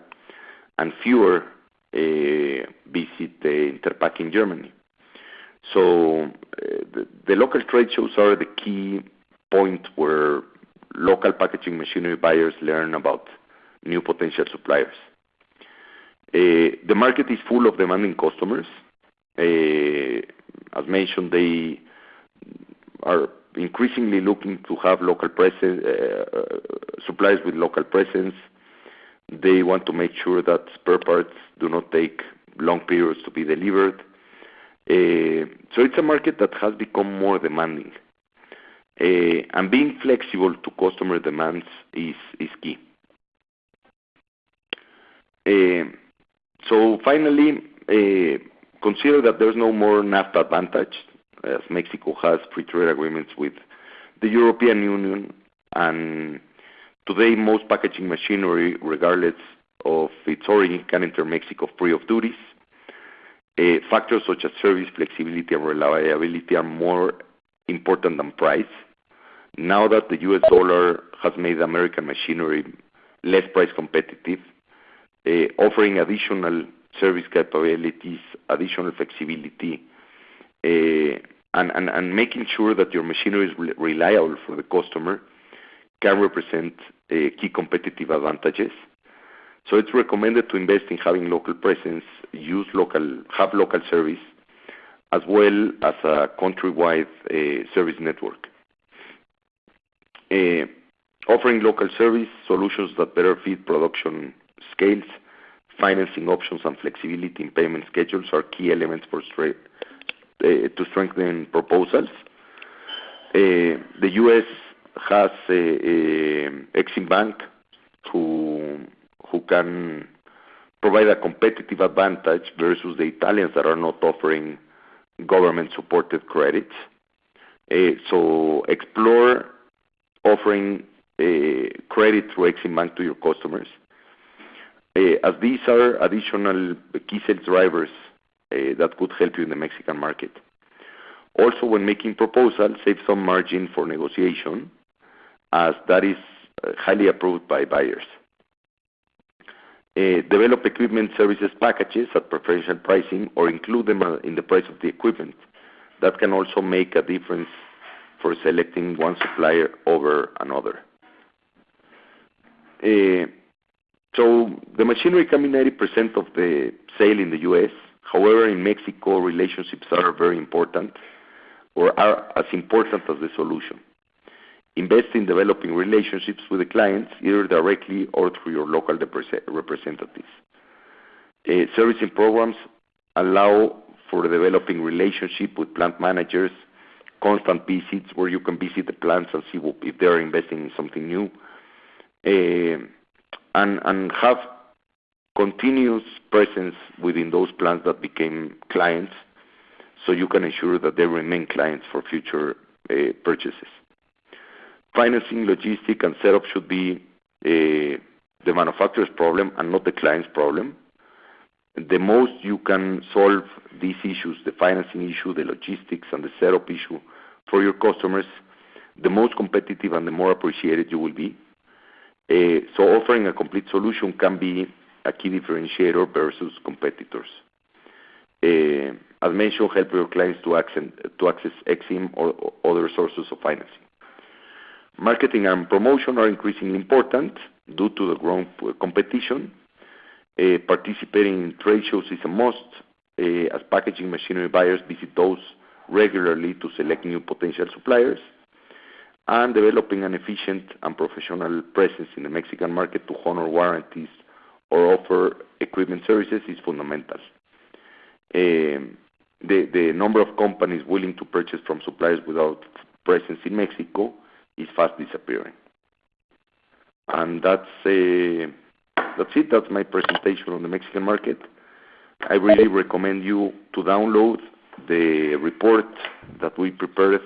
and fewer Eh, visit eh, the Interpack in Germany. So eh, the local trade shows are the key point where local packaging machinery buyers learn about new potential suppliers. The market is full of demanding customers. As mentioned, they are increasingly looking to have local presence, suppliers with local presence. They want to make sure that spare parts do not take long periods to be delivered. Uh, so it's a market that has become more demanding. Uh, and being flexible to customer demands is key. Uh, so finally, consider that there's no more NAFTA advantage, as Mexico has free trade agreements with the European Union. Today, most packaging machinery, regardless of its origin, can enter Mexico free of duties. Uh, factors such as service, flexibility, and reliability are more important than price. Now that the US dollar has made American machinery less price competitive, uh, offering additional service capabilities, additional flexibility, uh, and making sure that your machinery is reliable for the customer can represent uh, key competitive advantages. So it's recommended to invest in having local presence, use local have local service, as well as a countrywide uh, service network. Uh, offering local service solutions that better fit production scales, financing options, and flexibility in payment schedules are key elements for to strengthen proposals. The U.S. has Exim Bank, who can provide a competitive advantage versus the Italians that are not offering government-supported credits. Eh, so explore offering eh, credit through Exim Bank to your customers, eh, as these are additional key sales drivers that could help you in the Mexican market. Also, when making proposals, save some margin for negotiation, as that is highly approved by buyers. Uh, develop equipment services packages at preferential pricing or include them uh, in the price of the equipment. That can also make a difference for selecting one supplier over another. Uh, so the machinery can be 90% of the sale in the U.S. However, in Mexico, relationships are very important or are as important as the solution. Invest in developing relationships with the clients, either directly or through your local representatives. Uh, servicing programs allow for developing relationship with plant managers, constant visits where you can visit the plants and see if they're investing in something new, uh, and have continuous presence within those plants that became clients, so you can ensure that they remain clients for future uh, purchases. Financing, logistics, and setup should be eh, the manufacturer's problem and not the client's problem. The most you can solve these issues, the financing issue, the logistics, and the setup issue for your customers, the most competitive and the more appreciated you will be. Eh, so offering a complete solution can be a key differentiator versus competitors. Eh, as mentioned, help your clients to access Exim or other sources of financing. Marketing and promotion are increasingly important due to the growing uh, competition. Uh, participating in trade shows is a must, uh, as packaging machinery buyers visit those regularly to select new potential suppliers. And developing an efficient and professional presence in the Mexican market to honor warranties or offer equipment services is fundamental. The number of companies willing to purchase from suppliers without presence in Mexico is fast disappearing. And uh, that's it. That's my presentation on the Mexican market. I really recommend you to download the report that we prepared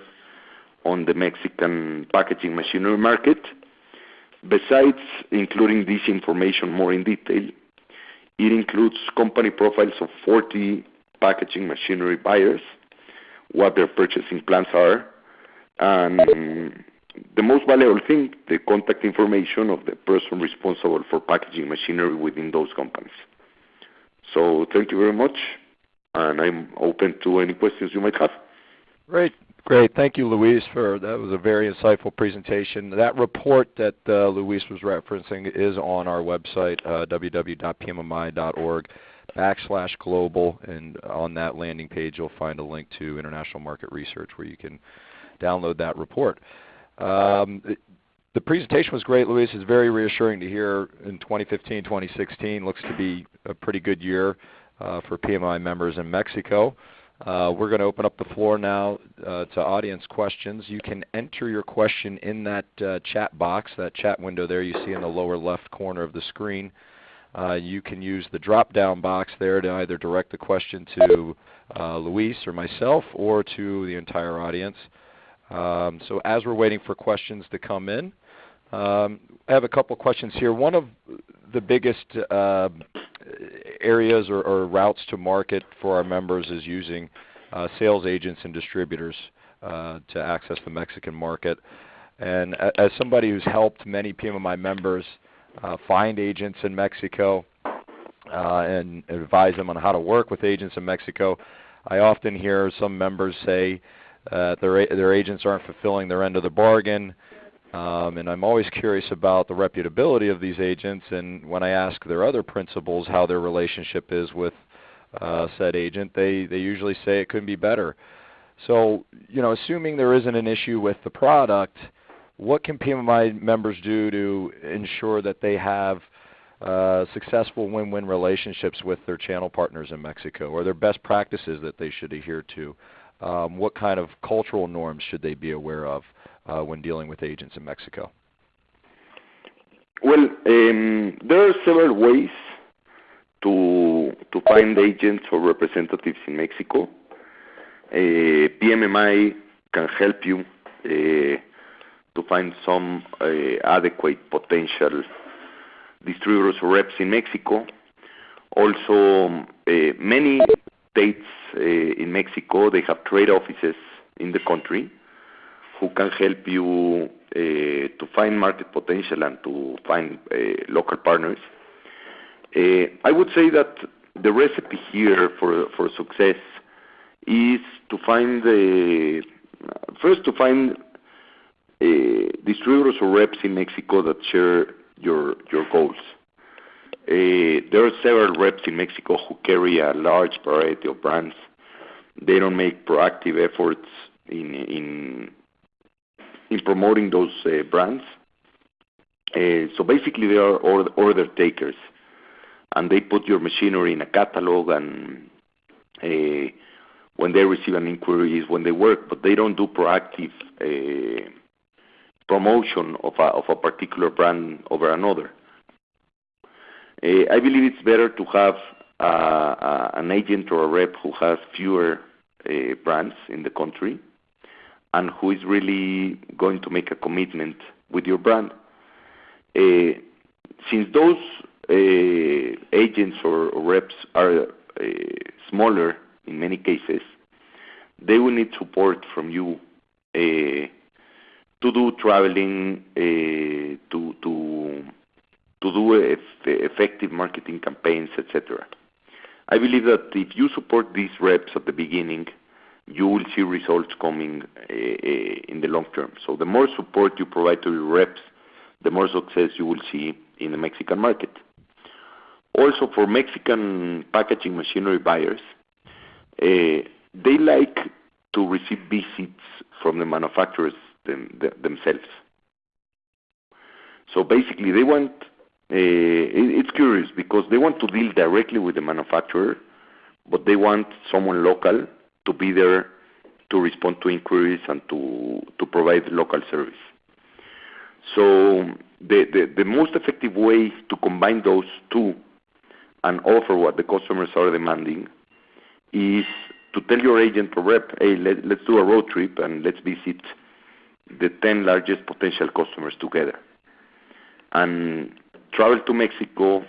on the Mexican packaging machinery market. Besides including this information more in detail, It includes company profiles of 40 packaging machinery buyers, what their purchasing plans are, and the most valuable thing, the contact information of the person responsible for packaging machinery within those companies. So thank you very much, and I'm open to any questions you might have. Great. Great. Thank you, Luis. For that was a very insightful presentation. That report that uh, Luis was referencing is on our website, uh, www.pmmi.org/global, and on that landing page, you'll find a link to International Market Research where you can download that report. Um, the presentation was great, Luis. It's very reassuring to hear in 2015, 2016 looks to be a pretty good year uh, for PMMI members in Mexico. Uh, we're gonna open up the floor now uh, to audience questions. You can enter your question in that chat box, that chat window there you see in the lower left corner of the screen. You can use the drop-down box there to either direct the question to Luis or myself or to the entire audience. Um, as we're waiting for questions to come in, um, I have a couple questions here. One of the biggest uh, areas or routes to market for our members is using uh, sales agents and distributors uh, to access the Mexican market. And as somebody who's helped many PMMI members find agents in Mexico and advise them on how to work with agents in Mexico, I often hear some members say Uh, their agents aren't fulfilling their end of the bargain. Um, and I'm always curious about the reputability of these agents, and when I ask their other principals how their relationship is with uh, said agent, they usually say it couldn't be better. So, you know, assuming there isn't an issue with the product, what can PMMI members do to ensure that they have uh, successful win-win relationships with their channel partners in Mexico? Are there best practices that they should adhere to? Um, what kind of cultural norms should they be aware of uh, when dealing with agents in Mexico? Well, um, there are several ways to to find agents or representatives in Mexico. Uh, PMMI can help you uh, to find some adequate potential distributors or reps in Mexico. Also, many states eh, in Mexico, they have trade offices in the country who can help you eh, to find market potential and to find eh, local partners. I would say that the recipe here for success is to find the first to find distributors or reps in Mexico that share your your goals. Uh, there are several reps in Mexico who carry a large variety of brands. They don't make proactive efforts in in promoting those uh, brands. Uh, so basically, they are order takers, and they put your machinery in a catalog and when they receive an inquiry is when they work, but they don't do proactive promotion of of a particular brand over another. Uh, I believe it's better to have uh, uh, an agent or a rep who has fewer brands in the country and who is really going to make a commitment with your brand. Since those agents or reps are smaller in many cases, they will need support from you to do traveling, to do effective marketing campaigns, et cetera. I believe that if you support these reps at the beginning, you will see results coming eh, eh, in the long term. So the more support you provide to your reps, the more success you will see in the Mexican market. Also, for Mexican packaging machinery buyers, eh, they like to receive visits from the manufacturers themselves. So basically, they want. Uh, it's curious because they want to deal directly with the manufacturer, but they want someone local to be there to respond to inquiries and to to provide local service. So the most effective way to combine those two and offer what the customers are demanding is to tell your agent or rep, "Hey, let's do a road trip, and let's visit the 10 largest potential customers together." Travel to Mexico,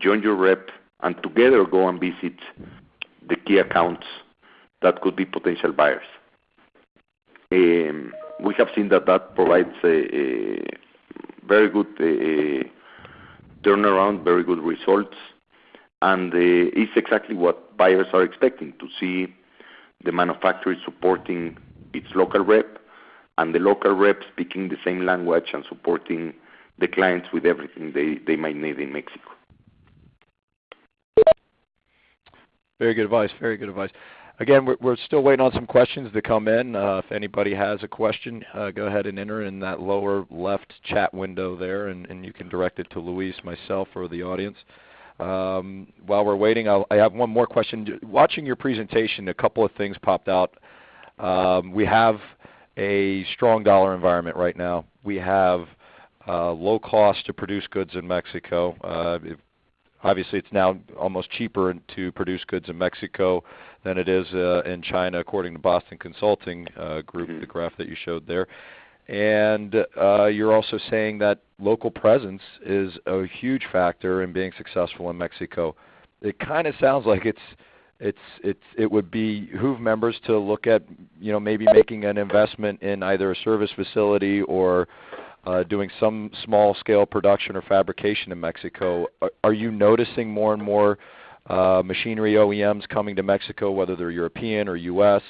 join your rep and together go and visit the key accounts that could be potential buyers. Um, we have seen that that provides a very good turnaround, very good results, and uh, it's exactly what buyers are expecting, to see the manufacturer supporting its local rep and the local rep speaking the same language and supporting the clients with everything they they might need in Mexico. Very good advice. Very good advice. Again, we're we're still waiting on some questions to come in. Uh, if anybody has a question, uh, go ahead and enter in that lower left chat window there, and you can direct it to Luis, myself, or the audience. Um, while we're waiting, I have one more question. Watching your presentation, a couple of things popped out. Um, we have a strong dollar environment right now. We have Uh, low cost to produce goods in Mexico. Uh, obviously, it's now almost cheaper to produce goods in Mexico than it is uh, in China, according to Boston Consulting Group, mm-hmm. the graph that you showed there. And uh, you're also saying that local presence is a huge factor in being successful in Mexico. It kinda sounds like it's it's it's it would be behoove members to look at, you know, maybe making an investment in either a service facility or Uh, doing some small scale production or fabrication in Mexico. Are you noticing more and more uh, machinery OEMs coming to Mexico, whether they're European or U.S.,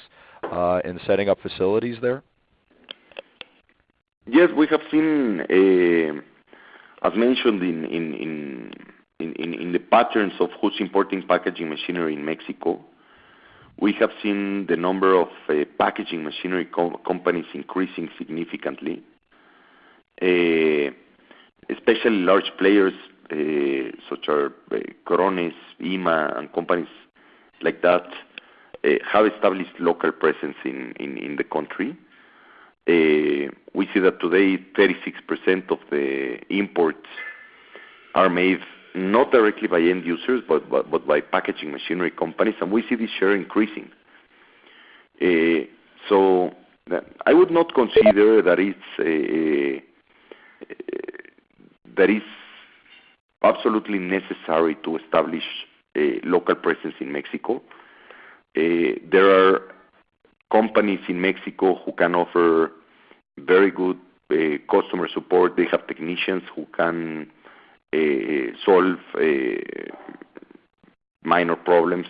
uh, and setting up facilities there? Yes, we have seen, as mentioned in in in in the patterns of who's importing packaging machinery in Mexico, we have seen the number of packaging machinery companies increasing significantly. Eh, especially large players, eh, such as eh, Krones, IMA, and companies like that, have established local presence in the country. We see that today 36% of the imports are made not directly by end users, but by packaging machinery companies, and we see this share increasing. Eh so I would not consider that it's Uh, absolutely necessary to establish a local presence in Mexico. Uh, there are companies in Mexico who can offer very good uh, customer support. They have technicians who can solve minor problems.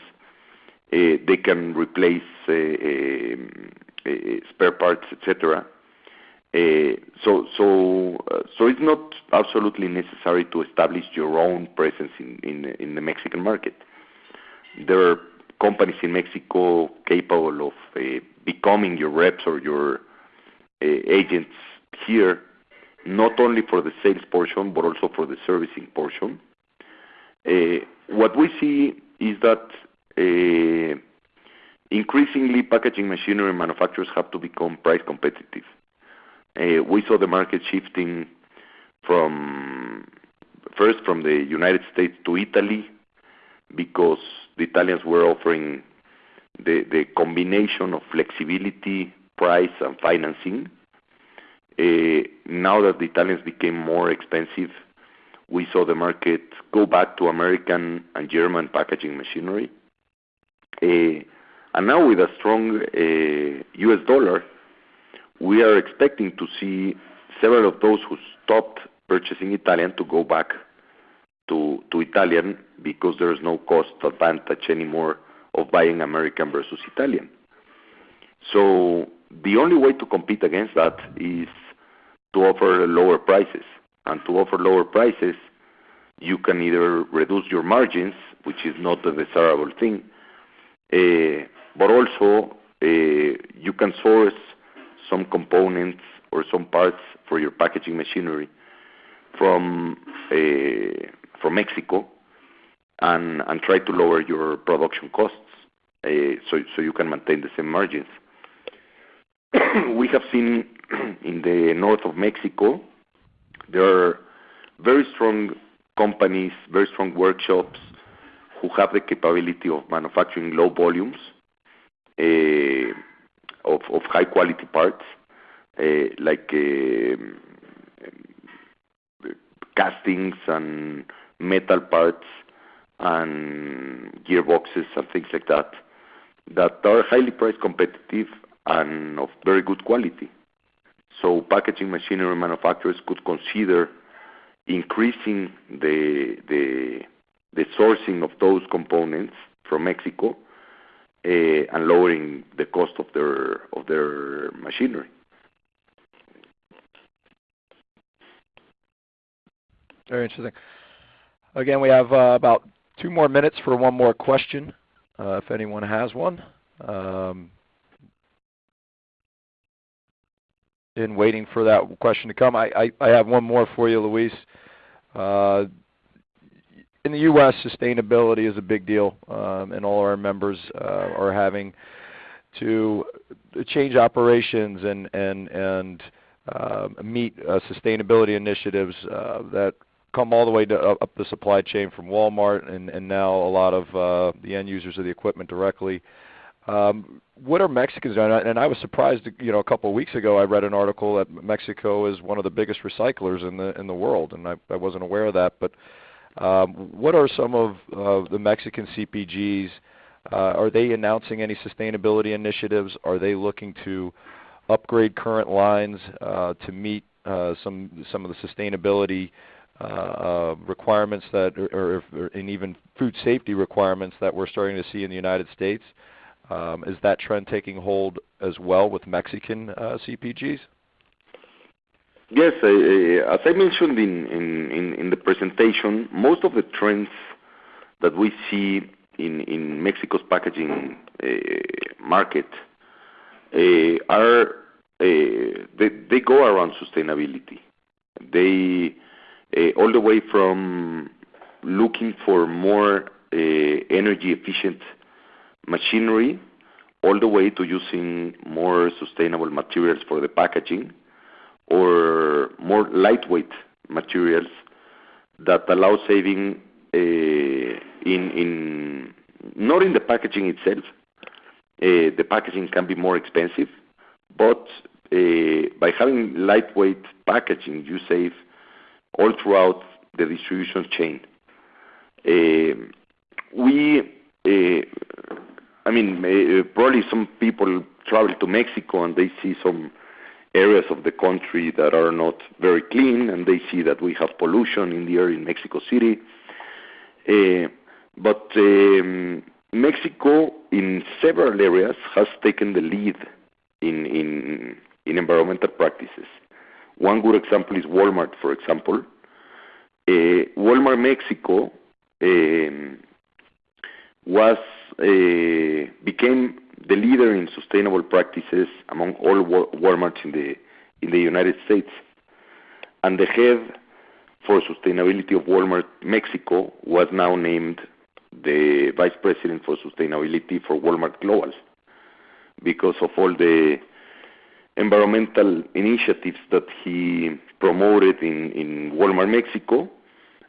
They can replace um, spare parts, et cetera. Uh, uh, it's not absolutely necessary to establish your own presence in in the Mexican market. There are companies in Mexico capable of uh, becoming your reps or your agents here, not only for the sales portion, but also for the servicing portion. What we see is that increasingly packaging machinery manufacturers have to become price competitive. Eh, we saw the market shifting from first from the United States to Italy because the Italians were offering the the combination of flexibility, price, and financing. Eh, now that the Italians became more expensive, we saw the market go back to American and German packaging machinery. Uh, and now with a strong U.S. dollar, we are expecting to see several of those who stopped purchasing Italian to go back to Italian because there is no cost advantage anymore of buying American versus Italian. So the only way to compete against that is to offer lower prices. And to offer lower prices, you can either reduce your margins, which is not a desirable thing, eh, but also, eh, you can source some components or some parts for your packaging machinery from eh, from Mexico and and try to lower your production costs, eh, so so you can maintain the same margins. We have seen in the north of Mexico, there are very strong companies, very strong workshops who have the capability of manufacturing low volumes eh, of high quality parts, eh, like eh, castings and metal parts and gearboxes and things like that that are highly price competitive and of very good quality. So packaging machinery manufacturers could consider increasing the the the sourcing of those components from Mexico Uh, and lowering the cost of their of their machinery. Very interesting. Again, we have uh, about two more minutes for one more question, uh, if anyone has one. Um, in waiting for that question to come, I have one more for you, Luis. In the U.S., sustainability is a big deal, and all our members are having to change operations and and and uh, meet uh, sustainability initiatives that come all the way up the supply chain from Walmart and and now a lot of the end users of the equipment directly. Um, What are Mexicans doing? And I was surprised, you know, a couple of weeks ago, I read an article that Mexico is one of the biggest recyclers in the in the world, and I I wasn't aware of that. Um, what are some of the Mexican CPGs? Uh, are they announcing any sustainability initiatives? Are they looking to upgrade current lines uh, to meet uh, some of the sustainability requirements and even food safety requirements that we're starting to see in the United States? Um, is that trend taking hold as well with Mexican CPGs? Yes. As I mentioned in the presentation, most of the trends that we see in Mexico's packaging eh, market eh, are eh, they go around sustainability. They all the way from looking for more energy efficient machinery, all the way to using more sustainable materials for the packaging or more lightweight materials that allow saving eh, in in not in the packaging itself. Eh, the packaging can be more expensive, but eh, by having lightweight packaging, you save all throughout the distribution chain. We, I mean, probably some people travel to Mexico, and they see some areas of the country that are not very clean, and they see that we have pollution in the air in Mexico City. But um Mexico, in several areas, has taken the lead in environmental practices. One good example is Walmart, for example. Walmart Mexico was became the leader in sustainable practices among all Walmarts in the United States. And the head for sustainability of Walmart Mexico was now named the vice president for sustainability for Walmart Global because of all the environmental initiatives that he promoted in Walmart Mexico,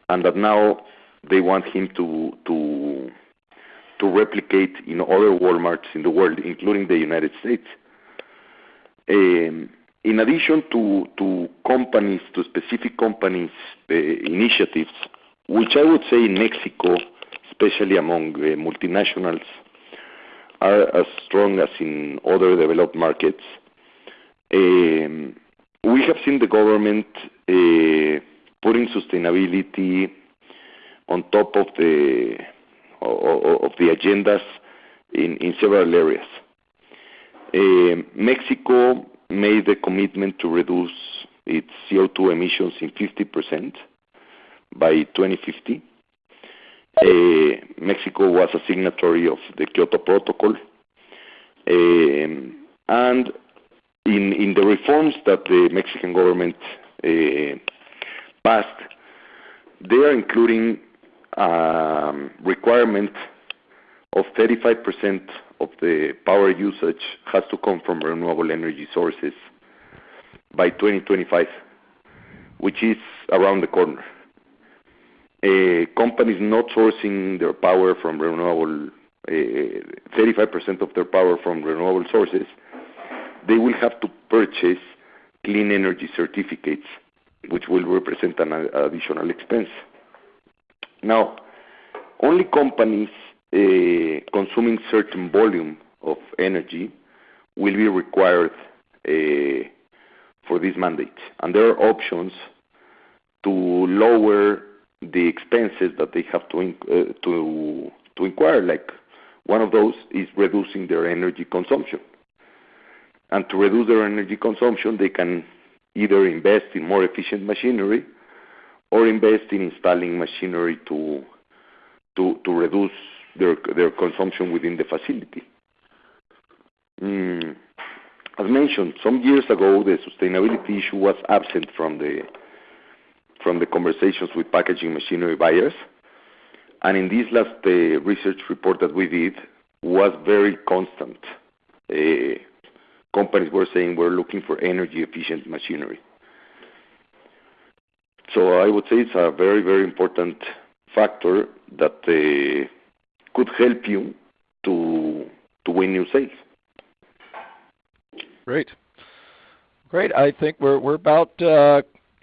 and that now they want him to replicate in other Walmarts in the world, including the United States. Um, in addition to to companies, to specific companies' uh, initiatives, which I would say in Mexico, especially among uh, multinationals, are as strong as in other developed markets. Um, we have seen the government uh, putting sustainability on top of the agendas in several areas. Eh, Mexico made a commitment to reduce its CO2 emissions in 50% by 2050. Eh, Mexico was a signatory of the Kyoto Protocol. Um and in in the reforms that the Mexican government passed, they are including Um, requirement of 35% of the power usage has to come from renewable energy sources by 2025, which is around the corner. Uh, companies not sourcing their power from renewable, uh, 35% of their power from renewable sources, they will have to purchase clean energy certificates, which will represent an additional expense. Now, only companies uh, consuming certain volume of energy will be required uh, for this mandate. And there are options to lower the expenses that they have to uh, to to inquire. Like one of those is reducing their energy consumption. And to reduce their energy consumption, they can either invest in more efficient machinery invest in installing machinery to to to reduce their their consumption within the facility. Mm. As mentioned, some years ago, the sustainability issue was absent from the from the conversations with packaging machinery buyers. and In this last uh, research report that we did, was very constant. Uh, companies were saying we're looking for energy efficient machinery. So I would say it's a very, very important factor that uh, could help you to to win new sales. Great. Great. I think we're we're about uh,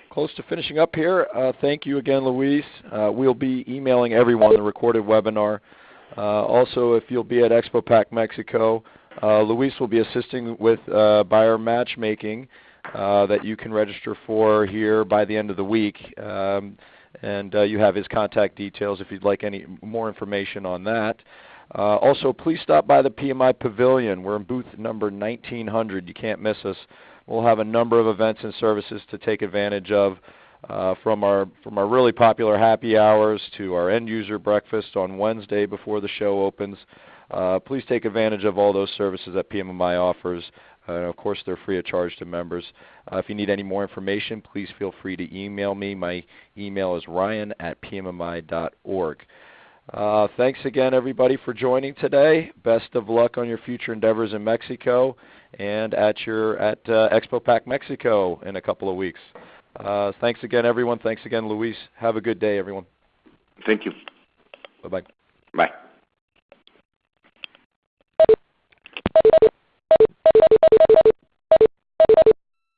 close to finishing up here. Uh, thank you again, Luis. We'll be emailing everyone the recorded webinar. Also, if you'll be at Expo Pack Mexico, Luis will be assisting with buyer matchmaking that you can register for here by the end of the week. Um, and uh, you have his contact details if you'd like any more information on that. Uh, also, please stop by the PMMI Pavilion. We're in booth number 1900. You can't miss us. We'll have a number of events and services to take advantage of, uh, from our from our really popular happy hours to our end user breakfast on Wednesday before the show opens. Uh, please take advantage of all those services that PMMI offers. Uh, and of course, they're free of charge to members. Uh, if you need any more information, please feel free to email me. My email is ryan at pmmi.org. Uh, thanks again, everybody, for joining today. Best of luck on your future endeavors in Mexico and at your at uh, Expo Pack Mexico in a couple of weeks. Uh, thanks again, everyone. Thanks again, Luis. Have a good day, everyone. Thank you. Bye-bye. Bye.